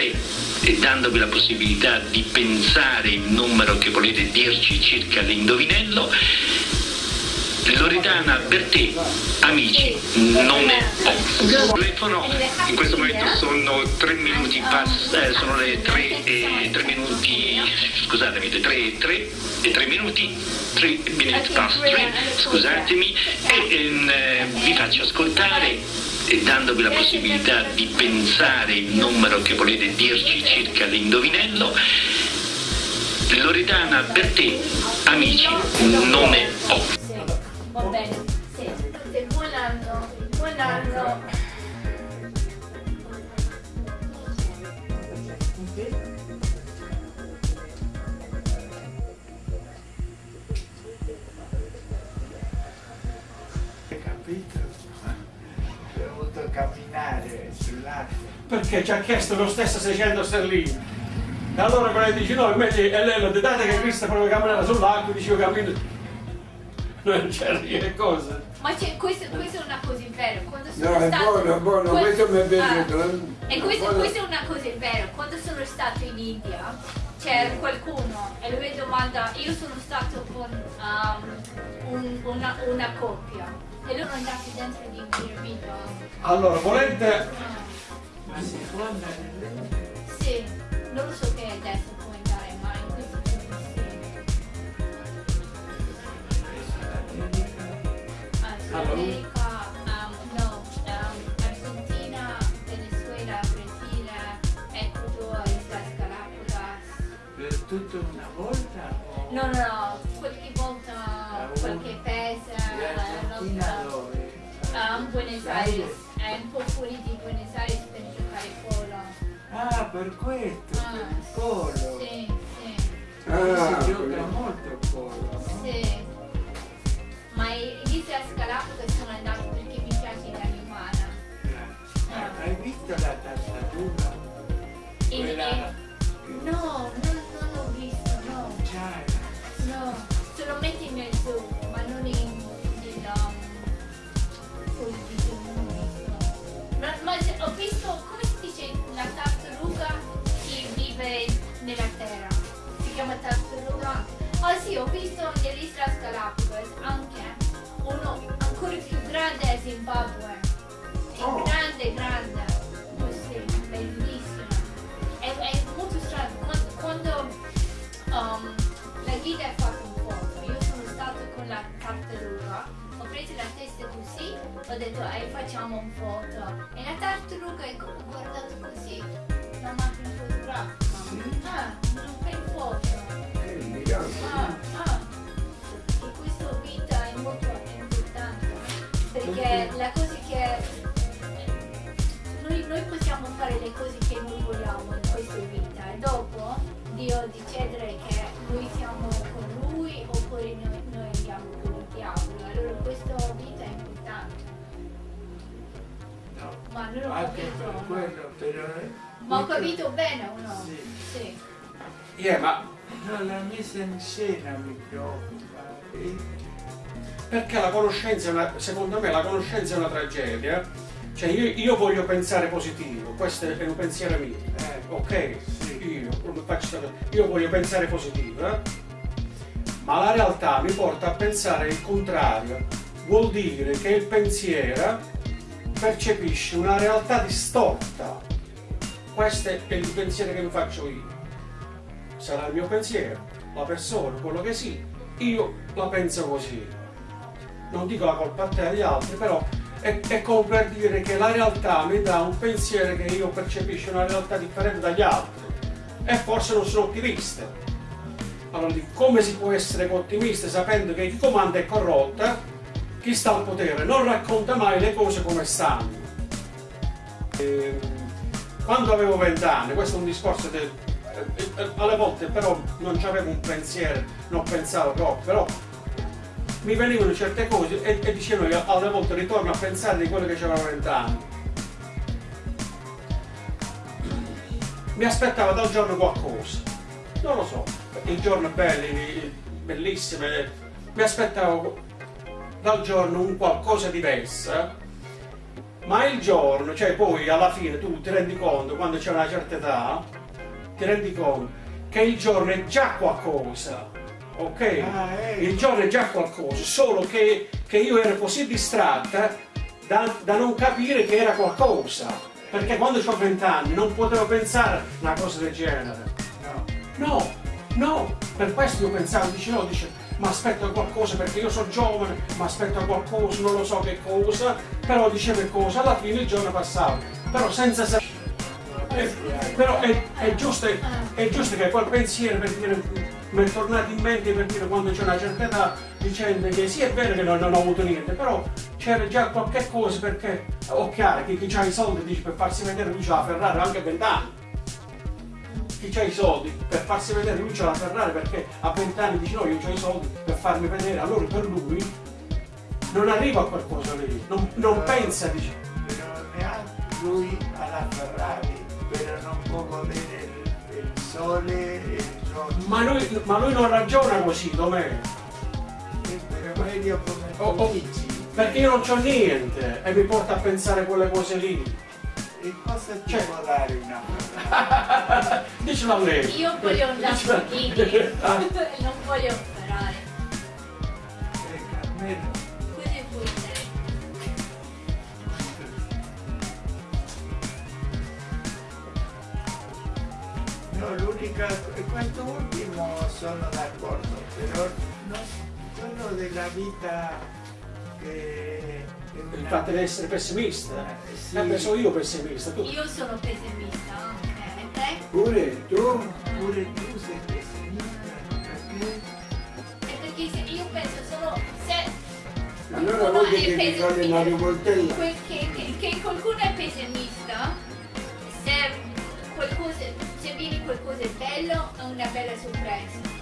ascoltare e dandovi la possibilità di pensare il numero che volete dirci circa l'indovinello Loredana per te, amici, nome ho. Telefono, in questo momento sono tre minuti pass, eh, sono le tre e tre minuti, scusatemi, le tre e tre e tre minuti, tre minutes past tre, scusatemi, e ehm, eh, vi faccio ascoltare e dandovi la possibilità di pensare il numero che volete dirci circa l'indovinello Loredana per te, amici, nome ho. Perché ci ha chiesto lo stesso 600 sterline. E allora quella dice no, invece è lei lo date che Cristo proprio camminare sull'acqua, dicevo cammino. Non c'era che cosa. Ma c'è, questo, questa è una cosa in vero. Quando sono No, è stato, buono, è buono, que- questo mi è Ah, piaciuto. eh. E questa, Buono. questa è una cosa in vero. Quando sono stato in India c'era qualcuno e lui domanda, io sono stato con um, un- una, una coppia e loro andati dentro di un piramide. Allora, volete... Sì, non lo so che adesso può andare, ma in questo giorno sì. Ah. America, um, no, um, Argentina, Venezuela, Brasile, Ecuador, Islas Galapagos. per tutta una volta? O No, no, no, qualche volta, Ah, qualche paese, eh, dove? um, Buenos Aires, è un po' fuori di Buenos Aires per polo. Ah, per questo, Ah, per il polo. Sì, sì, Ah, si gioca molto il polo, no? sì. Ma i- gli Islas Galapagos sono andati perché mi piace l'animale. Grazie. Ah, Hai visto la tartaruga? In- Quella in- No, non, non l'ho visto, no. gialla. No, se lo metti nel zoo, ma non in, um, visto. Ma, ma ho visto, la tartaruga che vive nella terra. Si chiama tartaruga. Ah sì, ho visto nell'Islas Galapagos anche uno ancora più grande a Zimbabwe. È Oh. grande, grande. Così, bellissimo. È, è molto strano. Quando, quando um, la guida ha fatto un foto, io sono stato con la tartaruga, preso la testa così, ho detto eh, facciamo un foto. E la tartaruga ha gu- guardato così, la macchina fotografica. Ah, non fai foto. Ah, ah. E questa vita è molto importante perché la cosa che noi, noi possiamo fare le cose che noi vogliamo in questa vita e dopo Dio decidere che noi siamo con Lui oppure noi, questa vita è importante. No. Ma non ho Anche capito. per no? quello, però... eh, Ma ho capito bene o no? Sì. Sì. Yeah, ma No, la messa in scena mi preoccupa. E- perché la conoscenza è una... secondo me la conoscenza è una tragedia. Cioè io, io voglio pensare positivo, questo è un pensiero mio. Eh, Ok? Sì. Io, io voglio pensare positivo, eh? Ma la realtà mi porta a pensare il contrario. Vuol dire che il pensiero percepisce una realtà distorta. Questo è il pensiero che mi faccio io. Sarà il mio pensiero, la persona, quello che sia, io la penso così. Non dico la colpa a te e agli altri, però è, è come per dire che la realtà mi dà un pensiero che io percepisco una realtà differente dagli altri e forse non sono ottimista. Allora come si può essere ottimista sapendo che chi comanda è corrotta, chi sta al potere non racconta mai le cose come stanno. Ehm, Quando avevo vent'anni, questo è un discorso del... eh, eh, alle volte però non avevo un pensiero, non pensavo troppo, però mi venivano certe cose e, e dicevo io alle volte ritorno a pensare di quello che c'avevo vent'anni. Mi aspettava dal giorno qualcosa. non lo so, i giorni belli, bellissimi, mi aspettavo dal giorno un qualcosa diverso, ma il giorno, cioè poi alla fine tu ti rendi conto, quando c'è una certa età, ti rendi conto che il giorno è già qualcosa, ok? Ah, ecco. Il giorno è già qualcosa, solo che, che io ero così distratta da, da non capire che era qualcosa. Perché quando ho 20 anni non potevo pensare a una cosa del genere. No. No, no, per questo io pensavo, dice no, dice, ma aspetto qualcosa perché io sono giovane, ma aspetto qualcosa, non lo so che cosa, però dice cosa, alla fine il giorno passava, però senza sapere. Però è, è giusto, è giusto che quel pensiero per dire, mi è tornato in mente per dire quando c'è una certa età dicendo che sì è vero che non, non ho avuto niente, però c'era già qualche cosa perché ho chiaro che chi ha i soldi dice per farsi vedere c'ha la Ferrari anche a 20 anni chi ha i soldi per farsi vedere lui c'ha la Ferrari perché a 20 anni dice no io ho i soldi per farmi vedere allora per lui non arriva a qualcosa lì non, non pensa dice Però neanche lui alla Ferrari, però non può godere il, il sole e il giorno. ma lui, ma lui non ragiona così Domè per meglio come Oh, oh. perché io non c'ho niente e mi porta a pensare quelle cose lì E cosa ti Cioè- può dare una Ferrari? dicelo a lei Io voglio un Lamborghini, Ah, non voglio Ferrari. Almeno Così vuoi te. No, l'unica, questo ultimo sono d'accordo, però no, quello della vita che... che il fatto di essere pessimista Eh, sì. eh, beh, sono io pessimista tu Io sono pessimista, ok? Te? Pure tu, pure tu sei pessimista, perché? Perché se io penso solo se Allora qualcuno vuoi è che pessimista- fare una rivoltella? che, che- che qualcuno è pessimista, se qualcosa, se viene qualcosa di bello è una bella sorpresa.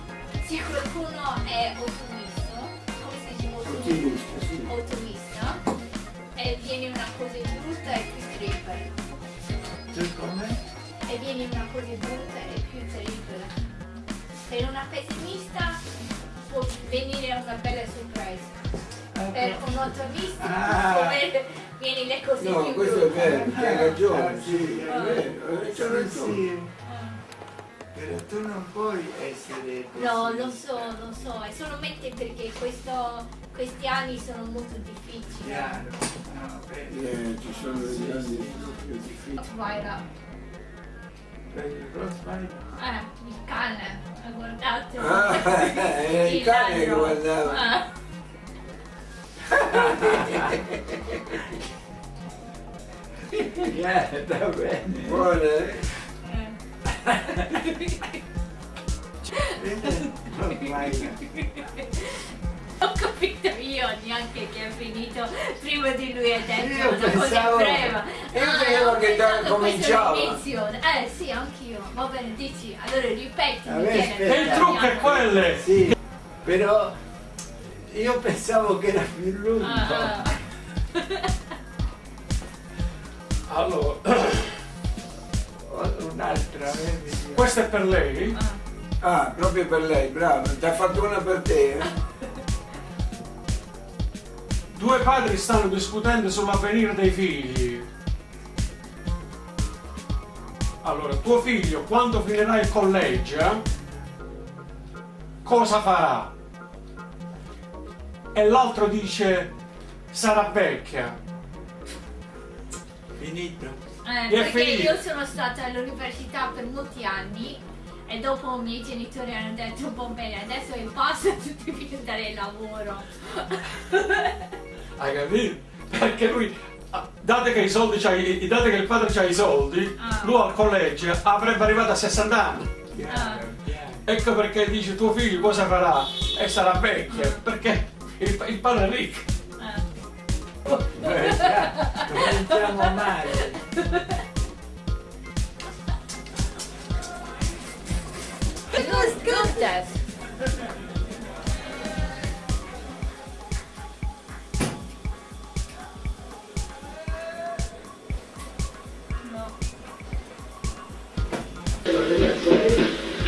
Se qualcuno è ottimista, ottimista? Sì. ottimista e viene una cosa brutta e più terribile. Tu come? E viene una cosa brutta e più terribile. Per una pessimista può venire una bella sorpresa. Per un ottimista Ah. viene le cose No, più questo è brutte. vero, hai ragione, Ah, sì, è ah. vero, hai Sì, ragione. sì, Ah. però tu non puoi essere No, lo pessimista. so, lo so, è solamente perché questo- questi anni sono molto difficili. Chiaro, no. Eh, ci sono degli anni più difficili. Frostbite? eh, il cane, ha guardato. Ah, era il cane che guardava. Ah. Yeah, va bene. Buona, eh? Ho capito io neanche che è finito prima di lui ha detto Io una cosa pensavo- breve. io Ah, credevo che già cominciava. Eh sì, anch'io. Va bene, dici. Allora ripeti. E il trucco è quello Sì, però io pensavo che era più lungo. Ah, ah. allora Un'altra, eh, vedi. questo è per lei Ah. Ah, proprio per lei, bravo, ti ha fatto una per te, eh? due padri stanno discutendo sull'avvenire dei figli allora tuo figlio quando finirà il collegio cosa farà e l'altro dice sarà vecchia Finito. Eh, perché figli? io sono stata all'università per molti anni e dopo i miei genitori hanno detto va bene adesso è basta tu devi andare al lavoro Hai capito? Perché lui, ah, dato che, i soldi c'ha, i- dato che il padre ha i soldi, Ah. lui al collegio avrebbe arrivato a 60 anni. Chiaro. Ecco perché dice tuo figlio cosa farà? E sarà vecchio, perché il, il padre è ricco. Eh. Eh, già, was good that.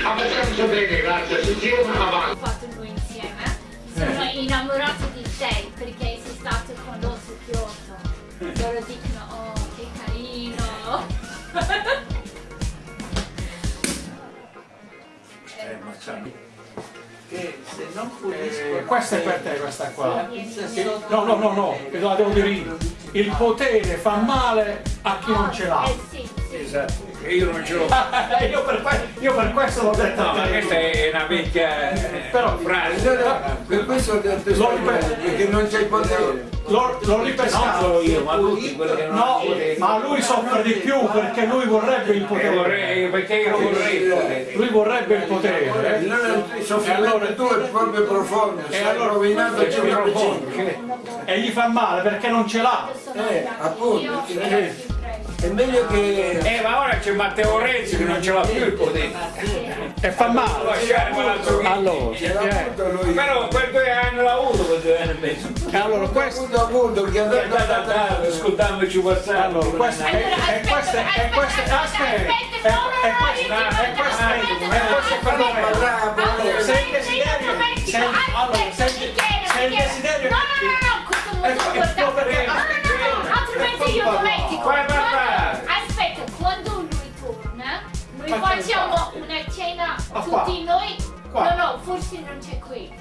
Abbastanza bene, grazie. Ci siamo avanti. Ho fatto noi insieme. Sono innamorato di te perché sei stato con l'osso Kyoto. Loro dicono, oh, che carino. C'è- Che se non pulisco... Eh, questa è per te, questa qua. No, no, no, no, la devo dire io. Il potere fa male a chi non ce l'ha. Eh sì, sì. Esatto, e io non ce l'ho. io, io per questo l'ho detto No, a ma questa è una vecchia eh, Però- frase. No, no, Per questo ho detto ripeto. perché non c'è potere. L'ho, l'ho Non ripescato. solo io, ma tutti quelli che non No, ma lui soffre di più perché lui vorrebbe il Eh, potere. vorrei- perché io vorrei il potere. Lui vorrebbe il potere. Allora il soffrimento tuo è proprio profondo, sei allora- rovinato che profondo, E gli fa male perché non ce l'ha. Sono Eh, appunto, prego. È meglio che... Eh, ma ora c'è Matteo Renzi che non ce l'ha più il potere. E fa male. Allora, eh. Però per due anni l'ha avuto, per due anni e mezzo. e allora questo. Appunto, appunto, che ha È dato andato a dare, ascoltandoci WhatsApp. Allora, questo è, è questo è, è questo è, aspetta, è, è questo, è questo, è questo. Se il desiderio, se, allora, se, il desiderio, No, no, no, no, questo Ecco, perché- No, no, no, altrimenti io dimentico. Fai parlare. Aspetta, quando lui torna, noi Facciamo una cena Ah, tutti noi. No, no, forse non c'è qui.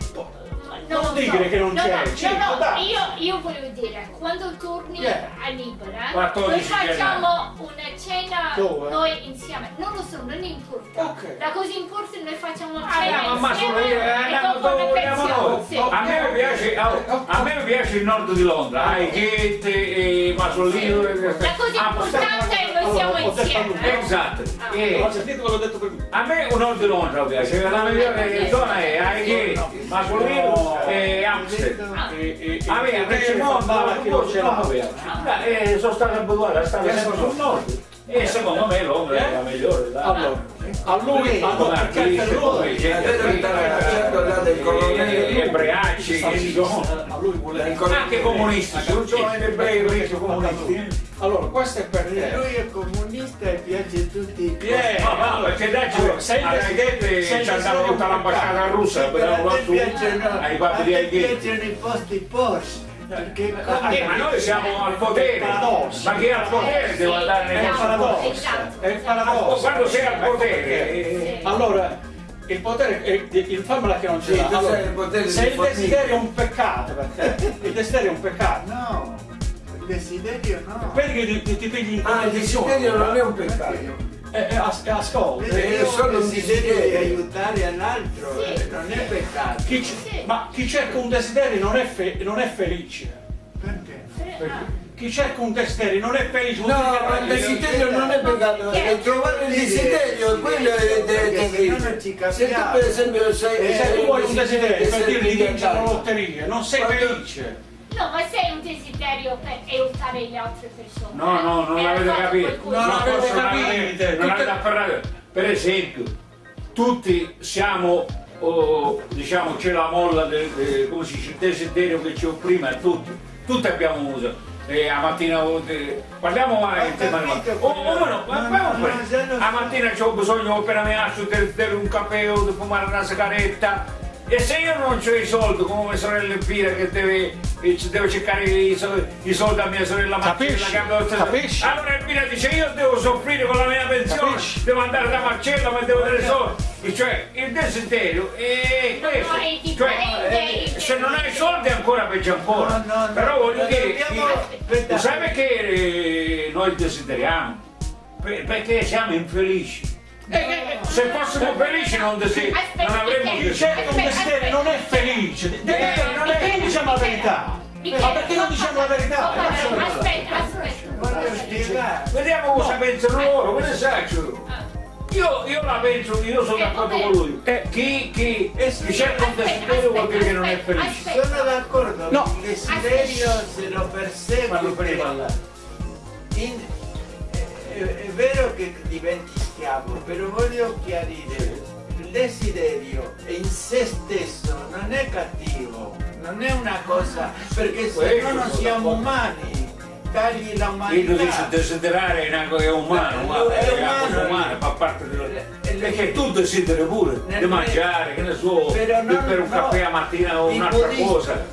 Dire che non no, c'è, no, no, no, io, io volevo dire, quando torni Yeah. a Libera, 14 noi facciamo una cena Dove? noi insieme. Non lo so, non importa. Ok. La cosa importante noi facciamo una Ah, cena no, ma sono insieme io, eh, e. A me piace, a, a me piace il nord di Londra, Highgate, e Masolino. e- La cosa Ah, importante siamo insieme. eh. Esatto. Ah. E Ho sentito quello detto prima. a me nord di Londra piace, la migliore zona è Highgate, Masolino e Amsterdam. E, e, e, A me e a te Pecimondo fa male a chi non ce l'ha. Eh, sono stato abituato a stare sempre sul nord. E secondo me Londra è la migliore. dai. Allora, a lui, a lui, perché per lui, facendo là del colonnello. e ebraici che ci sono. a lui vuole Anche comunisti, non sono ebrei, ebrei comunisti. Allora, questo è per te. lui è comunista e piace a tutti. Yeah. No, no, perché dai, Allora, se il alla desiderio- gente se il ci tutta l'ambasciata russa, Però su piacciono, ai papi di piacciono i posti Porsche. Perché. Eh, ma noi siamo al potere, ma chi è al potere deve andare È nei il posti paradosso. Esatto. È il paradosso. Quando sei al potere, eh, Allora, il potere, è- il fammela che non ce l'ha. Allora, sei il potere se il desiderio è un peccato per te, il desiderio è un peccato. No, il desiderio no. Vedi che ti, ti, ti pigli in Ah, il desiderio non è un peccato. E, e as- e ascolta. È solo un desiderio di desiderio. aiutare all'altro, Sì. eh, non è peccato. Chi c- ma chi cerca un desiderio non è, fe- non è felice. Perché? Chi cerca un desiderio non è felice. No, ma il desiderio non è peccato, è trovare il desiderio, quello è Perché se tu per esempio sei... Se tu vuoi un desiderio per dire di vincere la lotteria, non sei felice. No, ma se è un desiderio per aiutare le altre persone. No, no, non eh, l'avete capito. qualcosa. No, no, forse avete non capito. avete- non avete afferrato. Per esempio, tutti siamo, oh, diciamo, c'è la molla del, del- come si dice, desiderio che ci opprime a tutti. Tutti abbiamo uso. E a mattina eh, parliamo mai in tema di oh, oh, no, a mattina ho bisogno appena mi alzo di bere un caffè o di fumare una sigaretta e se io non ho i soldi come mia sorella Elvira che deve, deve cercare i, sol- i soldi a mia sorella Marcella Capisci? allora Elvira dice io devo soffrire con la mia pensione Capisci? devo andare da Marcello ma devo dare soldi E cioè il desiderio è questo cioè, eh, se non hai soldi ancora peggio ancora No, no, no. però voglio dire dobbiamo- sai perché eh, noi desideriamo? Per- perché siamo infelici Eh, eh, se fossimo felici non, desi- non avremmo cerca un desiderio non è felice. Eh, non è che diciamo la verità. Ma perché non diciamo la verità? Aspetta, aspetta. Vediamo cosa pensano loro, che ne saccio? Io, io la penso, io sono Eh, d'accordo con lui. Chi, chi, chi cerca un desiderio vuol dire che non è felice. Sono d'accordo, No. il desiderio se lo Quando prima persegui parlare. in- è, è vero che diventi schiavo, però voglio chiarire, il desiderio in se stesso non è cattivo, non è una cosa, perché se no non siamo umani, tagli Io dice desiderare è una è umano, È guarda, è umano. umana, fa parte dello... L- Perché tu desideri pure di mangiare, che ne so, bere un no, caffè la mattina o un'altra cosa.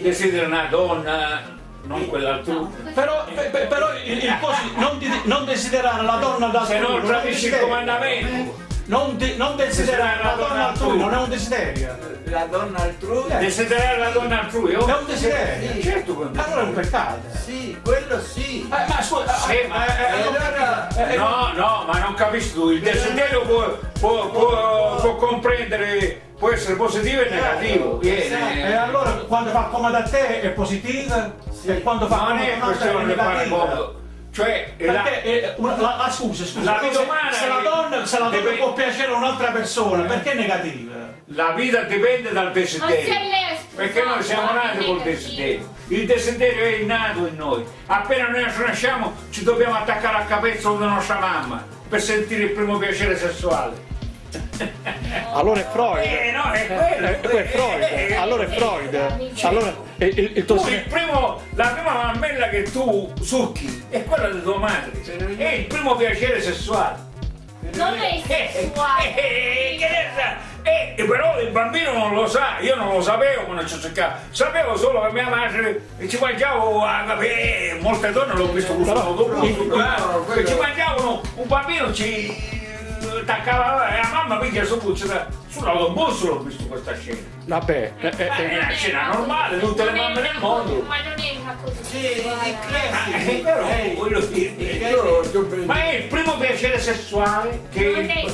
Desideri una donna, non quell'altro. Però, pe- pe- però il, il posi- non, non desiderare la donna da Se no tradisci il comandamento. Non, di- non desiderare la donna altrui non è un desiderio. la donna altrui. Desiderare la donna altrui, oh? È un desiderio. Sì. Certo che Allora è un peccato. Sì, quello sì. Eh, ma scusa, Sì, eh, ma- eh, eh, allora eh, eh, No, no, ma non capisci tu, il desiderio può, può- può- può comprendere, può essere positivo e negativo. Viene. E allora quando fa comodo a te è positiva Sì. e quando fa comodo a un'altra è questione Cioè, la- eh, una- la, la- scusa, scusa, La vita se- umana se la è- donna, se la donna deve- può piacere a un'altra persona, perché è negativa? la vita dipende dal desiderio. Perché noi siamo nati col desiderio. Il desiderio è innato in noi. Appena noi nasciamo ci dobbiamo attaccare al capezzolo della nostra mamma per sentire il primo piacere sessuale. Allora è Freud. Eh no, è quello. Eh, quello è Freud. Eh, eh, Allora è Freud. Allora eh, il, il tuo Tu, il primo, la prima mammella che tu succhi è quella di tua madre. È il primo piacere sessuale. Non è Eh, sessuale. eh, che ne sa? Eh, però il bambino non lo sa, io non lo sapevo quando ci cercavo, sapevo solo che mia madre ci mangiavo, eh, molte donne l'ho visto che ci mangiavano, un bambino ci attaccava, e la mamma piglia su sull'autobus l'ho visto questa scena. Vabbè, eh, eh, è eh, una scena normale, tutte le è mamme del mondo. Ma non è una cosa Sì, classici. Eh, però Eh, voglio dire, ma è il primo piacere sessuale che, è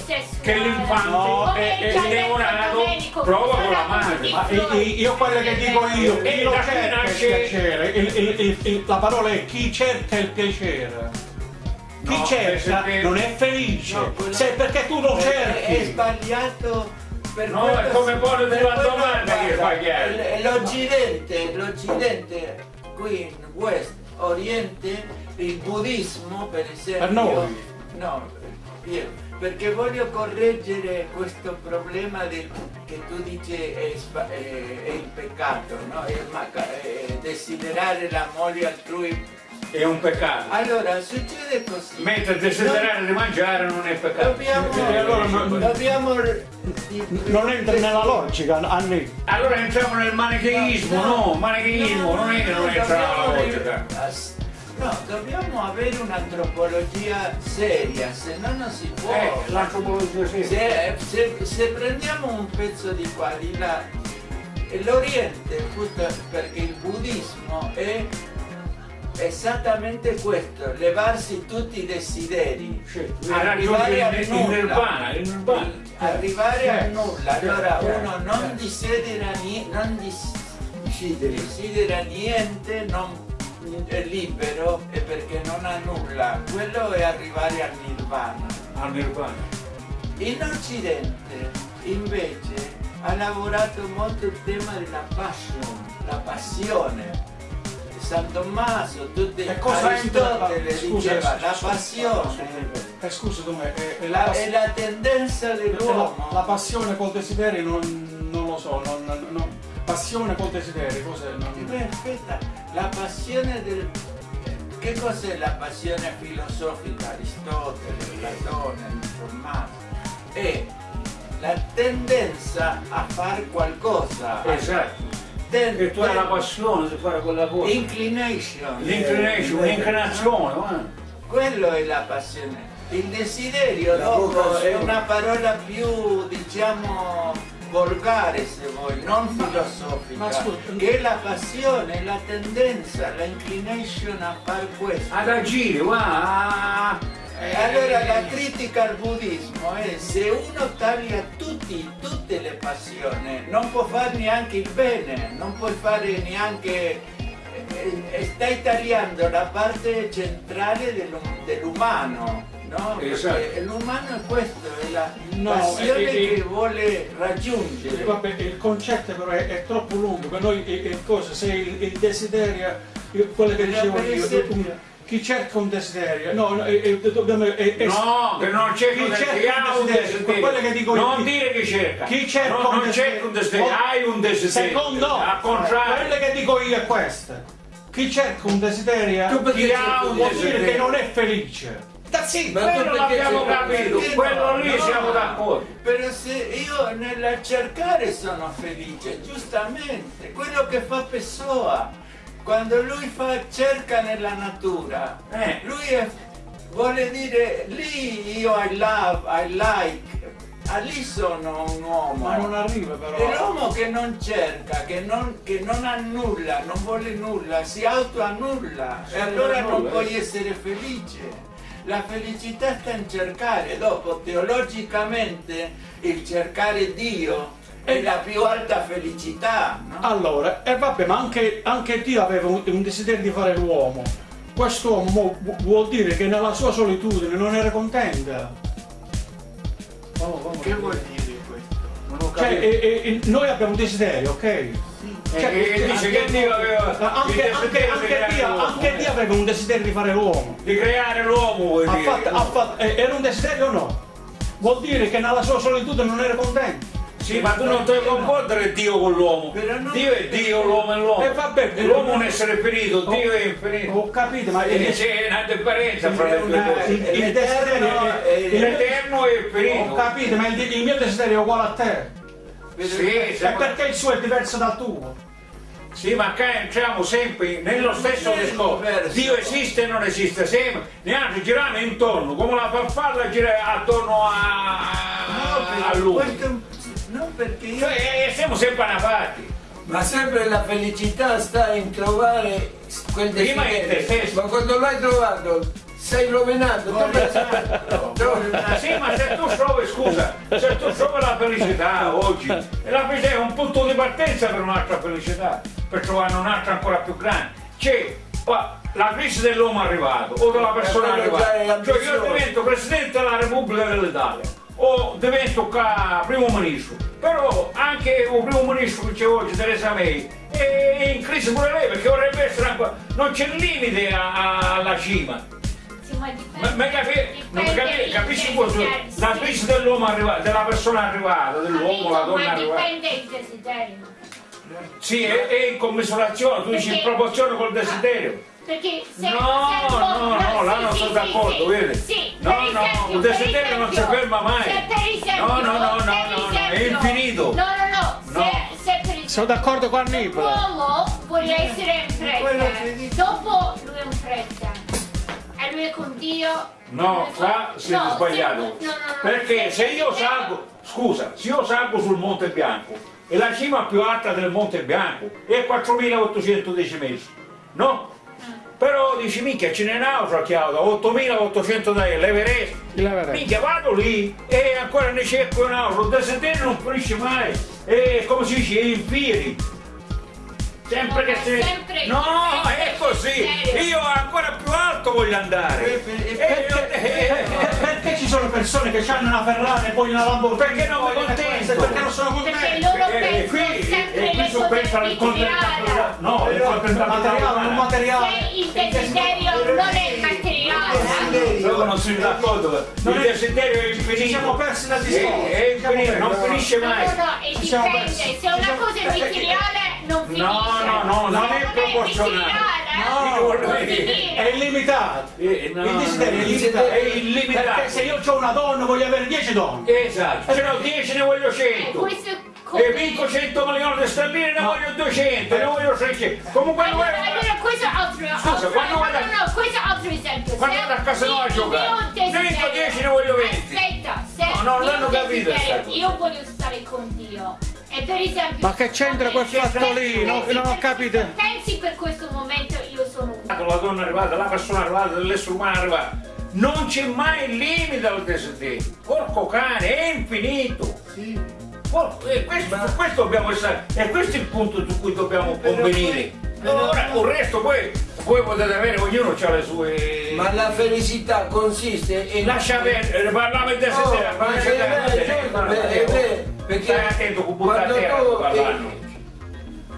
che l'infante No, eh, eh, detto neonato prova con la è madre. ma io quello che dico io, chi lo cerca il piacere, il- il- il- il- la parola è chi cerca il piacere. Chi No, cerca perché- non è felice, No, quello- se perché tu lo È- È cerchi. sbagliato. Per No, è come pone per la quello- domanda che l- L'Occidente, l'Occidente qui in West, Oriente, il buddismo per esempio. Per noi. No, io, perché voglio correggere questo problema del, che tu dici è, è- è il peccato, no? È è desiderare la moglie altrui. È un peccato. Allora, succede così. Mentre desiderare di mangiare non è peccato. Dobbiamo, E allora non- dobbiamo Non entra nella logica, Anni. Allora entriamo nel manicheismo, no, manicheismo non è che non entra nella logica. No, dobbiamo avere un'antropologia seria, se no non si può. Eh, l'antropologia sì. Se, se- se prendiamo un pezzo di qua, di là, l'Oriente, appunto, perché il buddismo è esattamente questo, levarsi tutti i desideri, Sì, arrivare il nulla. nirvana, il nirvana. arrivare al nulla. Allora certo, uno non desidera, ni- non desidera niente, non è libero e perché non ha nulla. Quello è arrivare al nirvana. Al nirvana. In Occidente invece ha lavorato molto il tema della passion, la passione. San Tommaso, tutti E cosa entra? Aristotele Scusa, diceva la scusa, passione Eh, scusa, Tomè, è, è la- la, è la tendenza la, dell'uomo. la passione col desiderio non, non lo so, non, non- non- passione col desiderio, cos'è? Non- Beh, aspetta, la passione del... Che cos'è la passione filosofica? Aristotele, Platone, Tommaso. È la tendenza a fare qualcosa. Esatto. Ten- E tu hai la passione di fare quella cosa. Inclination. L'inclination, un'inclinazione, guarda. Quello è la passione. Il desiderio La dopo vocazione. è una parola più, diciamo, volgare se vuoi, non filosofica. Ma scusa, che è la passione, la tendenza, la inclination a fare questo. Ad agire, guarda. Allora la critica al buddismo è se uno taglia tutti, tutte le passioni, non può fare neanche il bene, non puoi fare neanche... eh, eh, Stai tagliando la parte centrale dell'um- dell'umano, no? Esatto. Perché l'umano è questo, è la No, passione e- e- che vuole raggiungere. Vabbè, il concetto però è, è troppo lungo, per noi è, è cosa, se il, il desiderio, io- quello che dicevo io, chi cerca un desiderio, no, no, è- è- dobbiamo, è- è- No, che non c'è chi un cerca un desiderio. quello che dico io, Non chi- dire che cerca. chi cerca No, un non desiderio- cerca un desiderio, hai un desiderio. Secondo, Al quello che dico io è questo. Chi cerca un desiderio chi ha un vuol dire desiderio? che non è felice. sì, quello perché l'abbiamo capito, perché quello lì No. siamo d'accordo. Però se io nel cercare sono felice, giustamente, quello che fa Pessoa, quando lui fa, cerca nella natura, Eh. lui è- vuole dire lì io I love, I like, ah, lì sono un uomo. Ma non arriva però. È l'uomo che non cerca, che non, che non annulla, non vuole nulla, si autoannulla e allora non annulla, puoi essere felice. La felicità sta in cercare, dopo teologicamente il cercare Dio è la più alta felicità, no? Allora, e vabbè, ma anche, anche Dio aveva un, un desiderio di fare l'uomo. Quest'uomo vu- vuol dire che nella sua solitudine non era contenta. Che vuol dire questo? Non ho Cioè, capito. e- e- e noi abbiamo un desiderio, ok? Eh, cioè, e dice che Dio aveva Anche, Dio, anche eh. Dio aveva un desiderio di fare l'uomo. Di creare l'uomo vuol Ha dire. fatto- ha fatto- eh, era un desiderio o no? Vuol dire che nella sua solitudine non era contento. Sì, ma tu non devi confondere Dio con l'uomo. Dio è Dio, l'uomo è l'uomo. E vabbè, l'uomo è un essere finito, Ho- Dio è infinito. Ho capito, ma il, c'è una differenza fra le due cose. il- il desiderio L'Eterno è- L'eterno è ho capito, ma il, il mio desiderio è uguale a te. Sì, E perché il suo è diverso dal tuo? Sì, ma qua entriamo sempre nello stesso discorso. Dio esiste e non esiste, sempre. Neanche girano intorno, come la farfalla gira attorno a, a lui. Questo è un- no, perché io... Cioè, eh, siamo sempre a una parte. Ma sempre la felicità sta in trovare quel Prima in te desiderio. stesso. Ma quando l'hai trovato, stai rovinato. Tu Esatto. trovi- sì, ma se tu trovi, scusa, se tu trovi la felicità oggi, e la felicità è un punto di partenza per un'altra felicità, per trovare un'altra ancora più grande. C'è qua, la crisi dell'uomo è arrivato, o della persona è è arrivata. Cioè io divento Presidente della Repubblica dell'Italia, o divento Primo Ministro, però anche il Primo Ministro che c'è oggi, Teresa May, è in crisi pure lei, perché vorrebbe essere ancora... non c'è limite alla cima. Sì, ma. Ma, ma capi- non capi- capisci cosa? La crisi dell'uomo arrivato, della persona arrivata, dell'uomo, la donna ma arrivata. dipende il desiderio. Sì, è, è in commisurazione, tu dici in proporzione col desiderio. Perché se No, se tu- no, no, là non sì, sono sì, d'accordo, sì, vedi? Sì, No, per no, per desiderio non si ferma mai. Se per esempio, No, no, no, no, no, no, è infinito. No, no, no, No. Se, se per esempio Sono d'accordo con Annibale. L'uomo vuole essere fretta, dico. dopo lui è in fretta. E lui è con Dio. No, qua siete no, sbagliato. no, no, no, Perché se io salgo, scusa, se io salgo sul Monte Bianco e la cima più alta del Monte Bianco è 4810 metri, no? Però dici, minchia, ce n'è un'altra che ha 8800 da l'Everest. Minchia, vado lì e ancora ne cerco un altro. Il desiderio non finisce mai. È come si dice, è in piedi. Sempre No, che si... sempre- No, sempre è così. desiderio. Io ancora più alto voglio andare. E per- e E perché- Perché ci sono persone che hanno una Ferrari e poi una Lamborghini? Perché non mi contento? Perché non sono Perché contenti? loro Eh, eh, pensano qui- sempre e qui le su cose pensa al materiali. No, il materiale, non materiale. Se il desiderio non è materiale, Io non sono d'accordo, Non il è- desiderio è infinito. Ci siamo persi la È, discorso. è infinito, non finisce no, mai. no, no, e Ci siamo dipende, se una cosa è materiale non finisce. No, no, no, non è proporzionale. No, non eh, finire. È illimitato. Eh, no, il desiderio no, è il illimitato. è illimitato. Perché se io ho una donna voglio avere 10 donne. Esatto, se no 10 ne voglio Eh, 100. questo è E vinco 100 milioni di sterline, ne voglio 200, ne voglio 600. Comunque non Allora, è... allora, questo è altro, Scusa, altro- quando no, vado- no, no, questo è altro esempio. Quando vado a casa nuova a giocare, ne vinco desiderio- 10, ne voglio 20. Aspetta, se No, no, il l'hanno capito. Io voglio stare con Dio. E per esempio... Ma che c'entra quel pensi- fatto lì? Non- pensi non ho capito. Pensi per questo momento io sono una. La donna è arrivata, la persona è arrivata, l'essere umano è arrivato. Non c'è mai il limite al desiderio. Porco cane, è infinito. Porco- e questo, su questo dobbiamo essere, e questo è il punto su cui dobbiamo convenire. Ora, il resto poi, voi potete avere, ognuno ha le sue. Ma la felicità consiste in... Lascia perdere, parliamo di desiderio, Oh, ma lascia è perdere, vero, parla- è vero, perché Stai attento con butta a quando terra tu- parlando.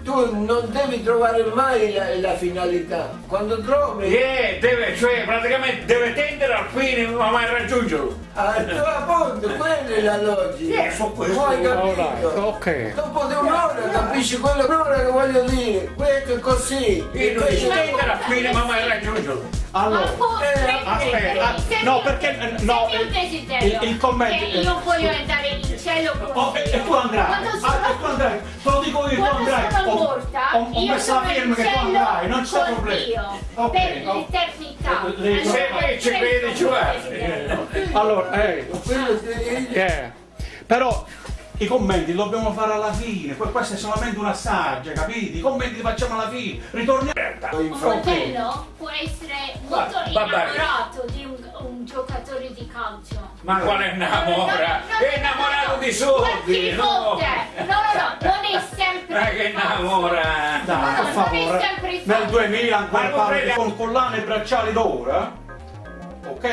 Tu non devi trovare mai la, la finalità. Quando trovi, Eh, deve, cioè praticamente deve tendere al fine ma mai raggiungerlo. ah, tu appunto, quella è la logica. Eh, su questo- Poi capito? ok. Dopo di un'ora capisci quello che voglio dire. Questo è così. E non devi tendere al fine ma mai raggiungerlo. Allora, eh, aspetta, se no, perché, eh, no, il- il- commento- che io voglio andare in cielo con Oh, e, e tu andrai, Quando ah, sono- e tu andrai, te lo dico io, tu Quando andrai. Morta, ho, ho io messo la sono firma in che tu cielo andrai, non c'è problema. Dio, Ok, per l'eternità. Un va. desiderio. Allora, eh, eh, però i commenti li dobbiamo fare alla fine, que- questo è solamente un assaggio, capiti? I commenti li facciamo alla fine, ritorniamo. Un fratello può essere molto Va- va bene. innamorato di un, un giocatore di calcio. Ma quale innamora? È innamorato di soldi! No! No, no, no, non è sempre Ma che innamora? Dai, No, per non è favore, nel fatto. 2000 ancora parli con collane e bracciali d'oro, eh? ok?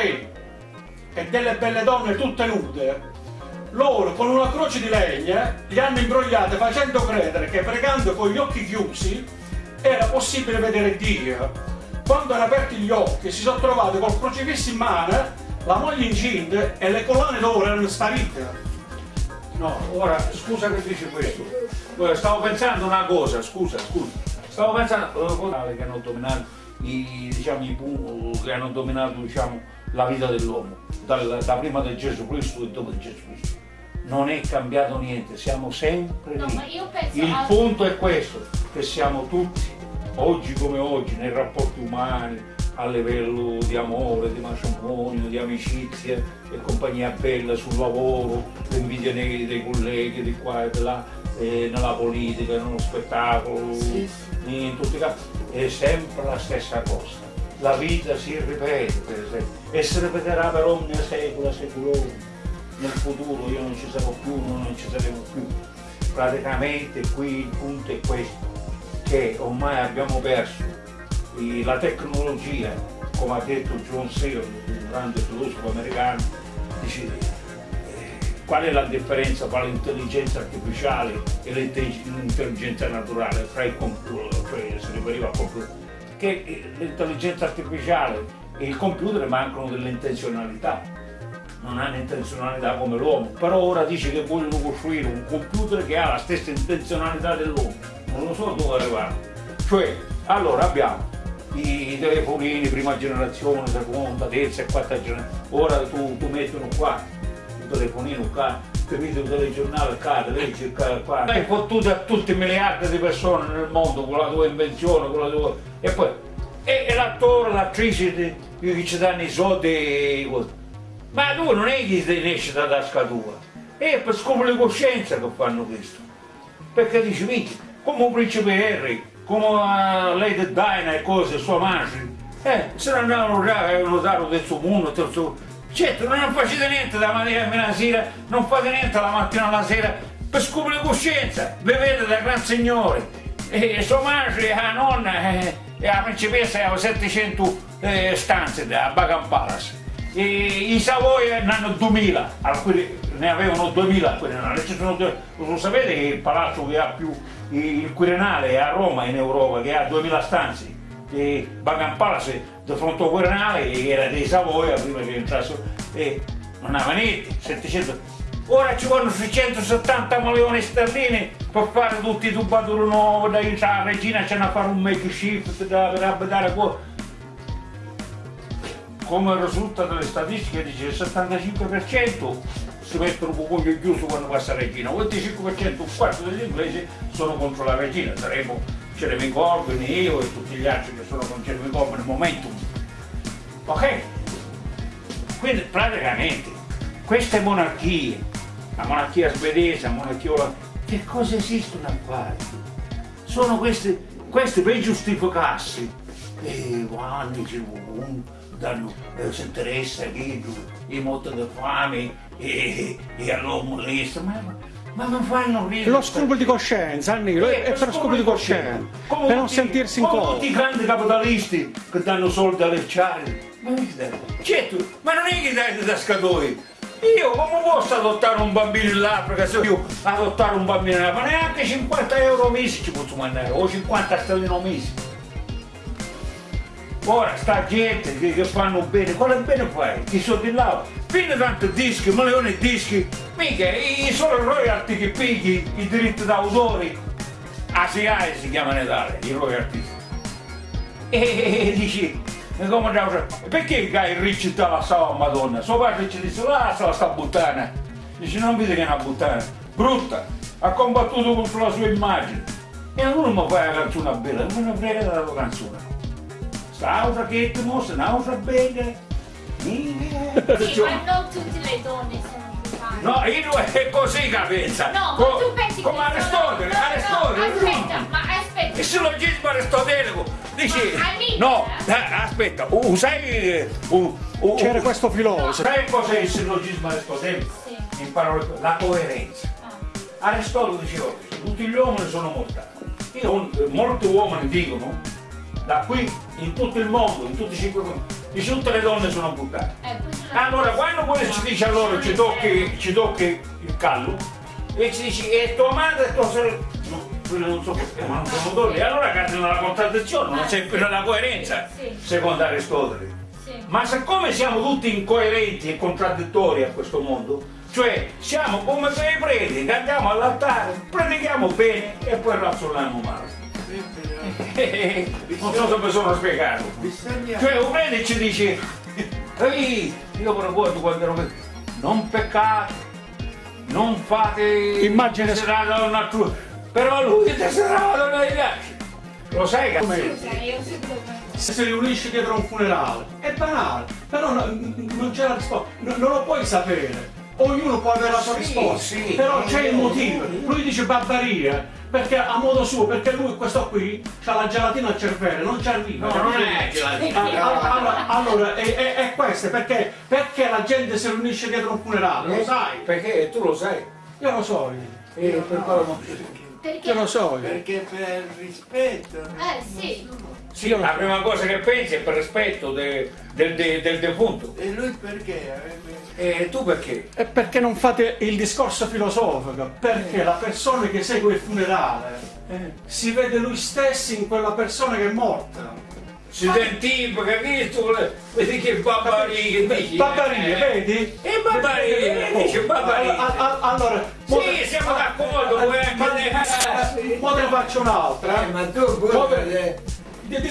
E delle belle donne tutte nude. Loro con una croce di legna li hanno imbrogliate facendo credere che pregando con gli occhi chiusi era possibile vedere Dio. Quando hanno aperto gli occhi si sono trovati col crocifisso in mano, la moglie incinta e le collane d'oro erano sparite. No, ora scusa che dici questo. Stavo pensando una cosa, scusa, scusa. Stavo pensando eh, cose che hanno dominato i, diciamo, i che hanno dominato diciamo, la vita dell'uomo, da prima di Gesù Cristo e dopo di Gesù Cristo. Non è cambiato niente, siamo sempre No, lì. ma io penso Il a- punto è questo, che siamo tutti, oggi come oggi, nei rapporti umani, a livello di amore, di matrimonio, di amicizia e compagnia bella sul lavoro, l'invidia nei- dei colleghi di qua e di là, eh, nella politica, nello spettacolo, in tutti i casi, è sempre la stessa cosa. La vita si ripete, per esempio, e si ripeterà per ogni secolo, secolo. Nel futuro io non ci sarò più, noi non ci saremo più. Praticamente qui il punto è questo, che ormai abbiamo perso la tecnologia, come ha detto John Searle, un grande filosofo americano, dice eh, qual è la differenza tra l'intelligenza artificiale e l'intelli- l'intelligenza naturale, fra il computer, cioè si riferiva al computer, che l'intelligenza artificiale e il computer mancano dell'intenzionalità, non hanno intenzionalità come l'uomo, però ora dice che vogliono costruire un computer che ha la stessa intenzionalità dell'uomo, non lo so dove arrivare. Cioè, allora abbiamo i telefonini, prima generazione, seconda, terza e quarta generazione, ora tu, tu metti uno qua, un telefonino qua, vedi un telegiornale qua, leggi qua, qua, hai fottuto a tutti miliardi di persone nel mondo con la tua invenzione, con la tua... e poi, e, e l'attore, l'attrice che ci danno i soldi. Ma tu non è che ti esce da tasca tua, è per scopo di coscienza che fanno questo. Perché dici, vedi, come un principe Harry, come uh, Lady Diana e cose, sua madre, eh, se ne andavano già a notare del mondo, suo... Certo, non facete niente da mattina fino alla sera, non fate niente la mattina alla sera, per scopo di coscienza, bevete da gran signore. E sua madre, la nonna, eh, e la principessa aveva 700 eh, stanze da Buckingham Palace. I Savoia ne hanno 2000, alcuni ne avevano 2000, alcuni ne hanno- ci lo sapete che il palazzo che ha più il Quirinale è a Roma in Europa che ha 2000 stanze e Buckingham Palace di fronte al Quirinale era dei Savoia prima che entrassero e non aveva niente, 700 ora ci vogliono 670 milioni sterline per fare tutti i tubatori nuovi da la regina c'è da fare un makeshift da, per abitare qua come risulta dalle statistiche dice il 75% si mettono un po' chiuso quando passa la regina, il 25% un quarto degli inglesi sono contro la regina, saremo Jeremy Corbyn, io e tutti gli altri che sono con Jeremy Corbyn nel momentum. Ok? Quindi praticamente queste monarchie, la monarchia svedese, la monarchia olandese, che cosa esistono a fare? Sono queste, queste per giustificarsi. E quando ci un- danno, eh, si interessa che i morti di fame e, e allora molesta, ma, ma non fanno ridere. Lo scrupolo di coscienza, Annilo, Eh, è per scrupolo di coscienza, Come per non tutti- sentirsi in colpa. tutti i grandi capitalisti che danno soldi alle charity. Ma, certo, ma non è che dai da scatoi. Io come posso adottare un bambino in Africa se io adottare un bambino in Africa? Neanche 50 euro mesi ci posso mandare, o 50 sterline mesi. Ora sta gente che, che fanno bene, quale bene fai? Chi sono di là? Prendi tanti dischi, milioni di dischi, mica i solo royalty che pigli i diritti d'autore, ASIAE si chiamano in i royalty. E, e, e dici, come andiamo a- perché Guy Ricci la stava a Madonna? Suo padre ci dice, lascia sta puttana. Dice, non vedi che è una puttana, brutta, ha combattuto contro la sua immagine. E allora mi fai la canzone bella, non ne frega tua canzone. Mostra, un'altra bella. Minchia. Sì, ma non tutte le donne sono brutali. No, io non è così che pensa. No, Co- ma tu pensi come che Aristotele, sono... no, Aristotele. No, aspetta, ma aspetta. Il sillogismo aristotelico amica, no, eh? aspetta, uh, sai uh, uh, C'era uh, questo filosofo. sai cos'è il sillogismo aristotelico? Sì. In parole la coerenza. Ah. Aristotele diceva tutti gli uomini sono mortali. Io, molti uomini dicono, da qui in tutto il mondo, in tutti i cinque dice tutte le donne sono buttate. Eh, Allora, quando poi ci dice allora, ci tocchi, ci tocchi il callo, e ci dici, e tua madre e tua sorella, no, quello non so perché, ma non sono donne, e allora cade nella contraddizione, non c'è più nella coerenza, secondo Aristotele. Ma siccome siamo tutti incoerenti e contraddittori a questo mondo, cioè siamo come quei preti che andiamo all'altare, predichiamo bene e poi razzoliamo male. Però non so se mi sono spiegato. Bisogna... Cioè un prete ci dice, ehi, io mi ricordo quando ero non peccate, non fate Immagine- desiderato a un altro, però lui è desiderato a piace. Lo sai che Scusa. Se si riunisce dietro un funerale, è banale, però no- non c'è la risposta, no- non lo puoi sapere. Ognuno può avere la sua Sì, risposta, sì. però c'è il motivo. Lui dice barbarie, perché a modo suo, perché lui, questo qui, ha la gelatina al cervello, non ci arriva. No, non è gelatina. Allora, allora, è, è- è questo, perché, perché la gente si riunisce dietro un funerale, lo sai? Perché tu lo sai. Io lo so, io. E per quello non- Perché... Io lo so, io. Perché per rispetto... Eh, sì. Sì, la prima cosa che pensi è per rispetto de- del, de- del defunto. E lui perché? Avrebbe- E tu perché? E perché non fate il discorso filosofico? Perché la persona che segue il funerale si vede lui stesso in quella persona che è morta. Si identifica, capito? Vedi che babbarie che dici? Babbarie, Eh. vedi? E babbarie, eh, dice Allora, Sì, siamo d'accordo, anche ma- te. ma- ma ne faccio un'altra. Eh, ma tu pure... Di- di- di- di- di- di- di- eh, Eh, Carmen, parla- io quando gioco, parla- Parla eh. pure tu che tu non parlo mai. Però quando Allora, gioco alla proietti non mi Può parlare, identifico. quando lui vuole parlare, eh? Tu ti sfidi. Che, piace- che piacere si trova a mangiare una cosa Siamo morta. scosso. 34 pound. Che piacere si trova a mangiare una cosa salata di morta. rucola. Non fai- Sai che c'era Tu c'hai il Raffaele? pollo, ok? Eh, Di fronte a te c'è un che avevo un pollo. ristorante. È morta? Allora, Che piacere Era ti uno trova a mangiare una cosa ma. Eh, barbarie, Ma costa soldi un non se ne discorso dà di mai, tre a lui ce lo dà. Di 3 euro. Te lo dico io. Mica, ma. Ma vera, è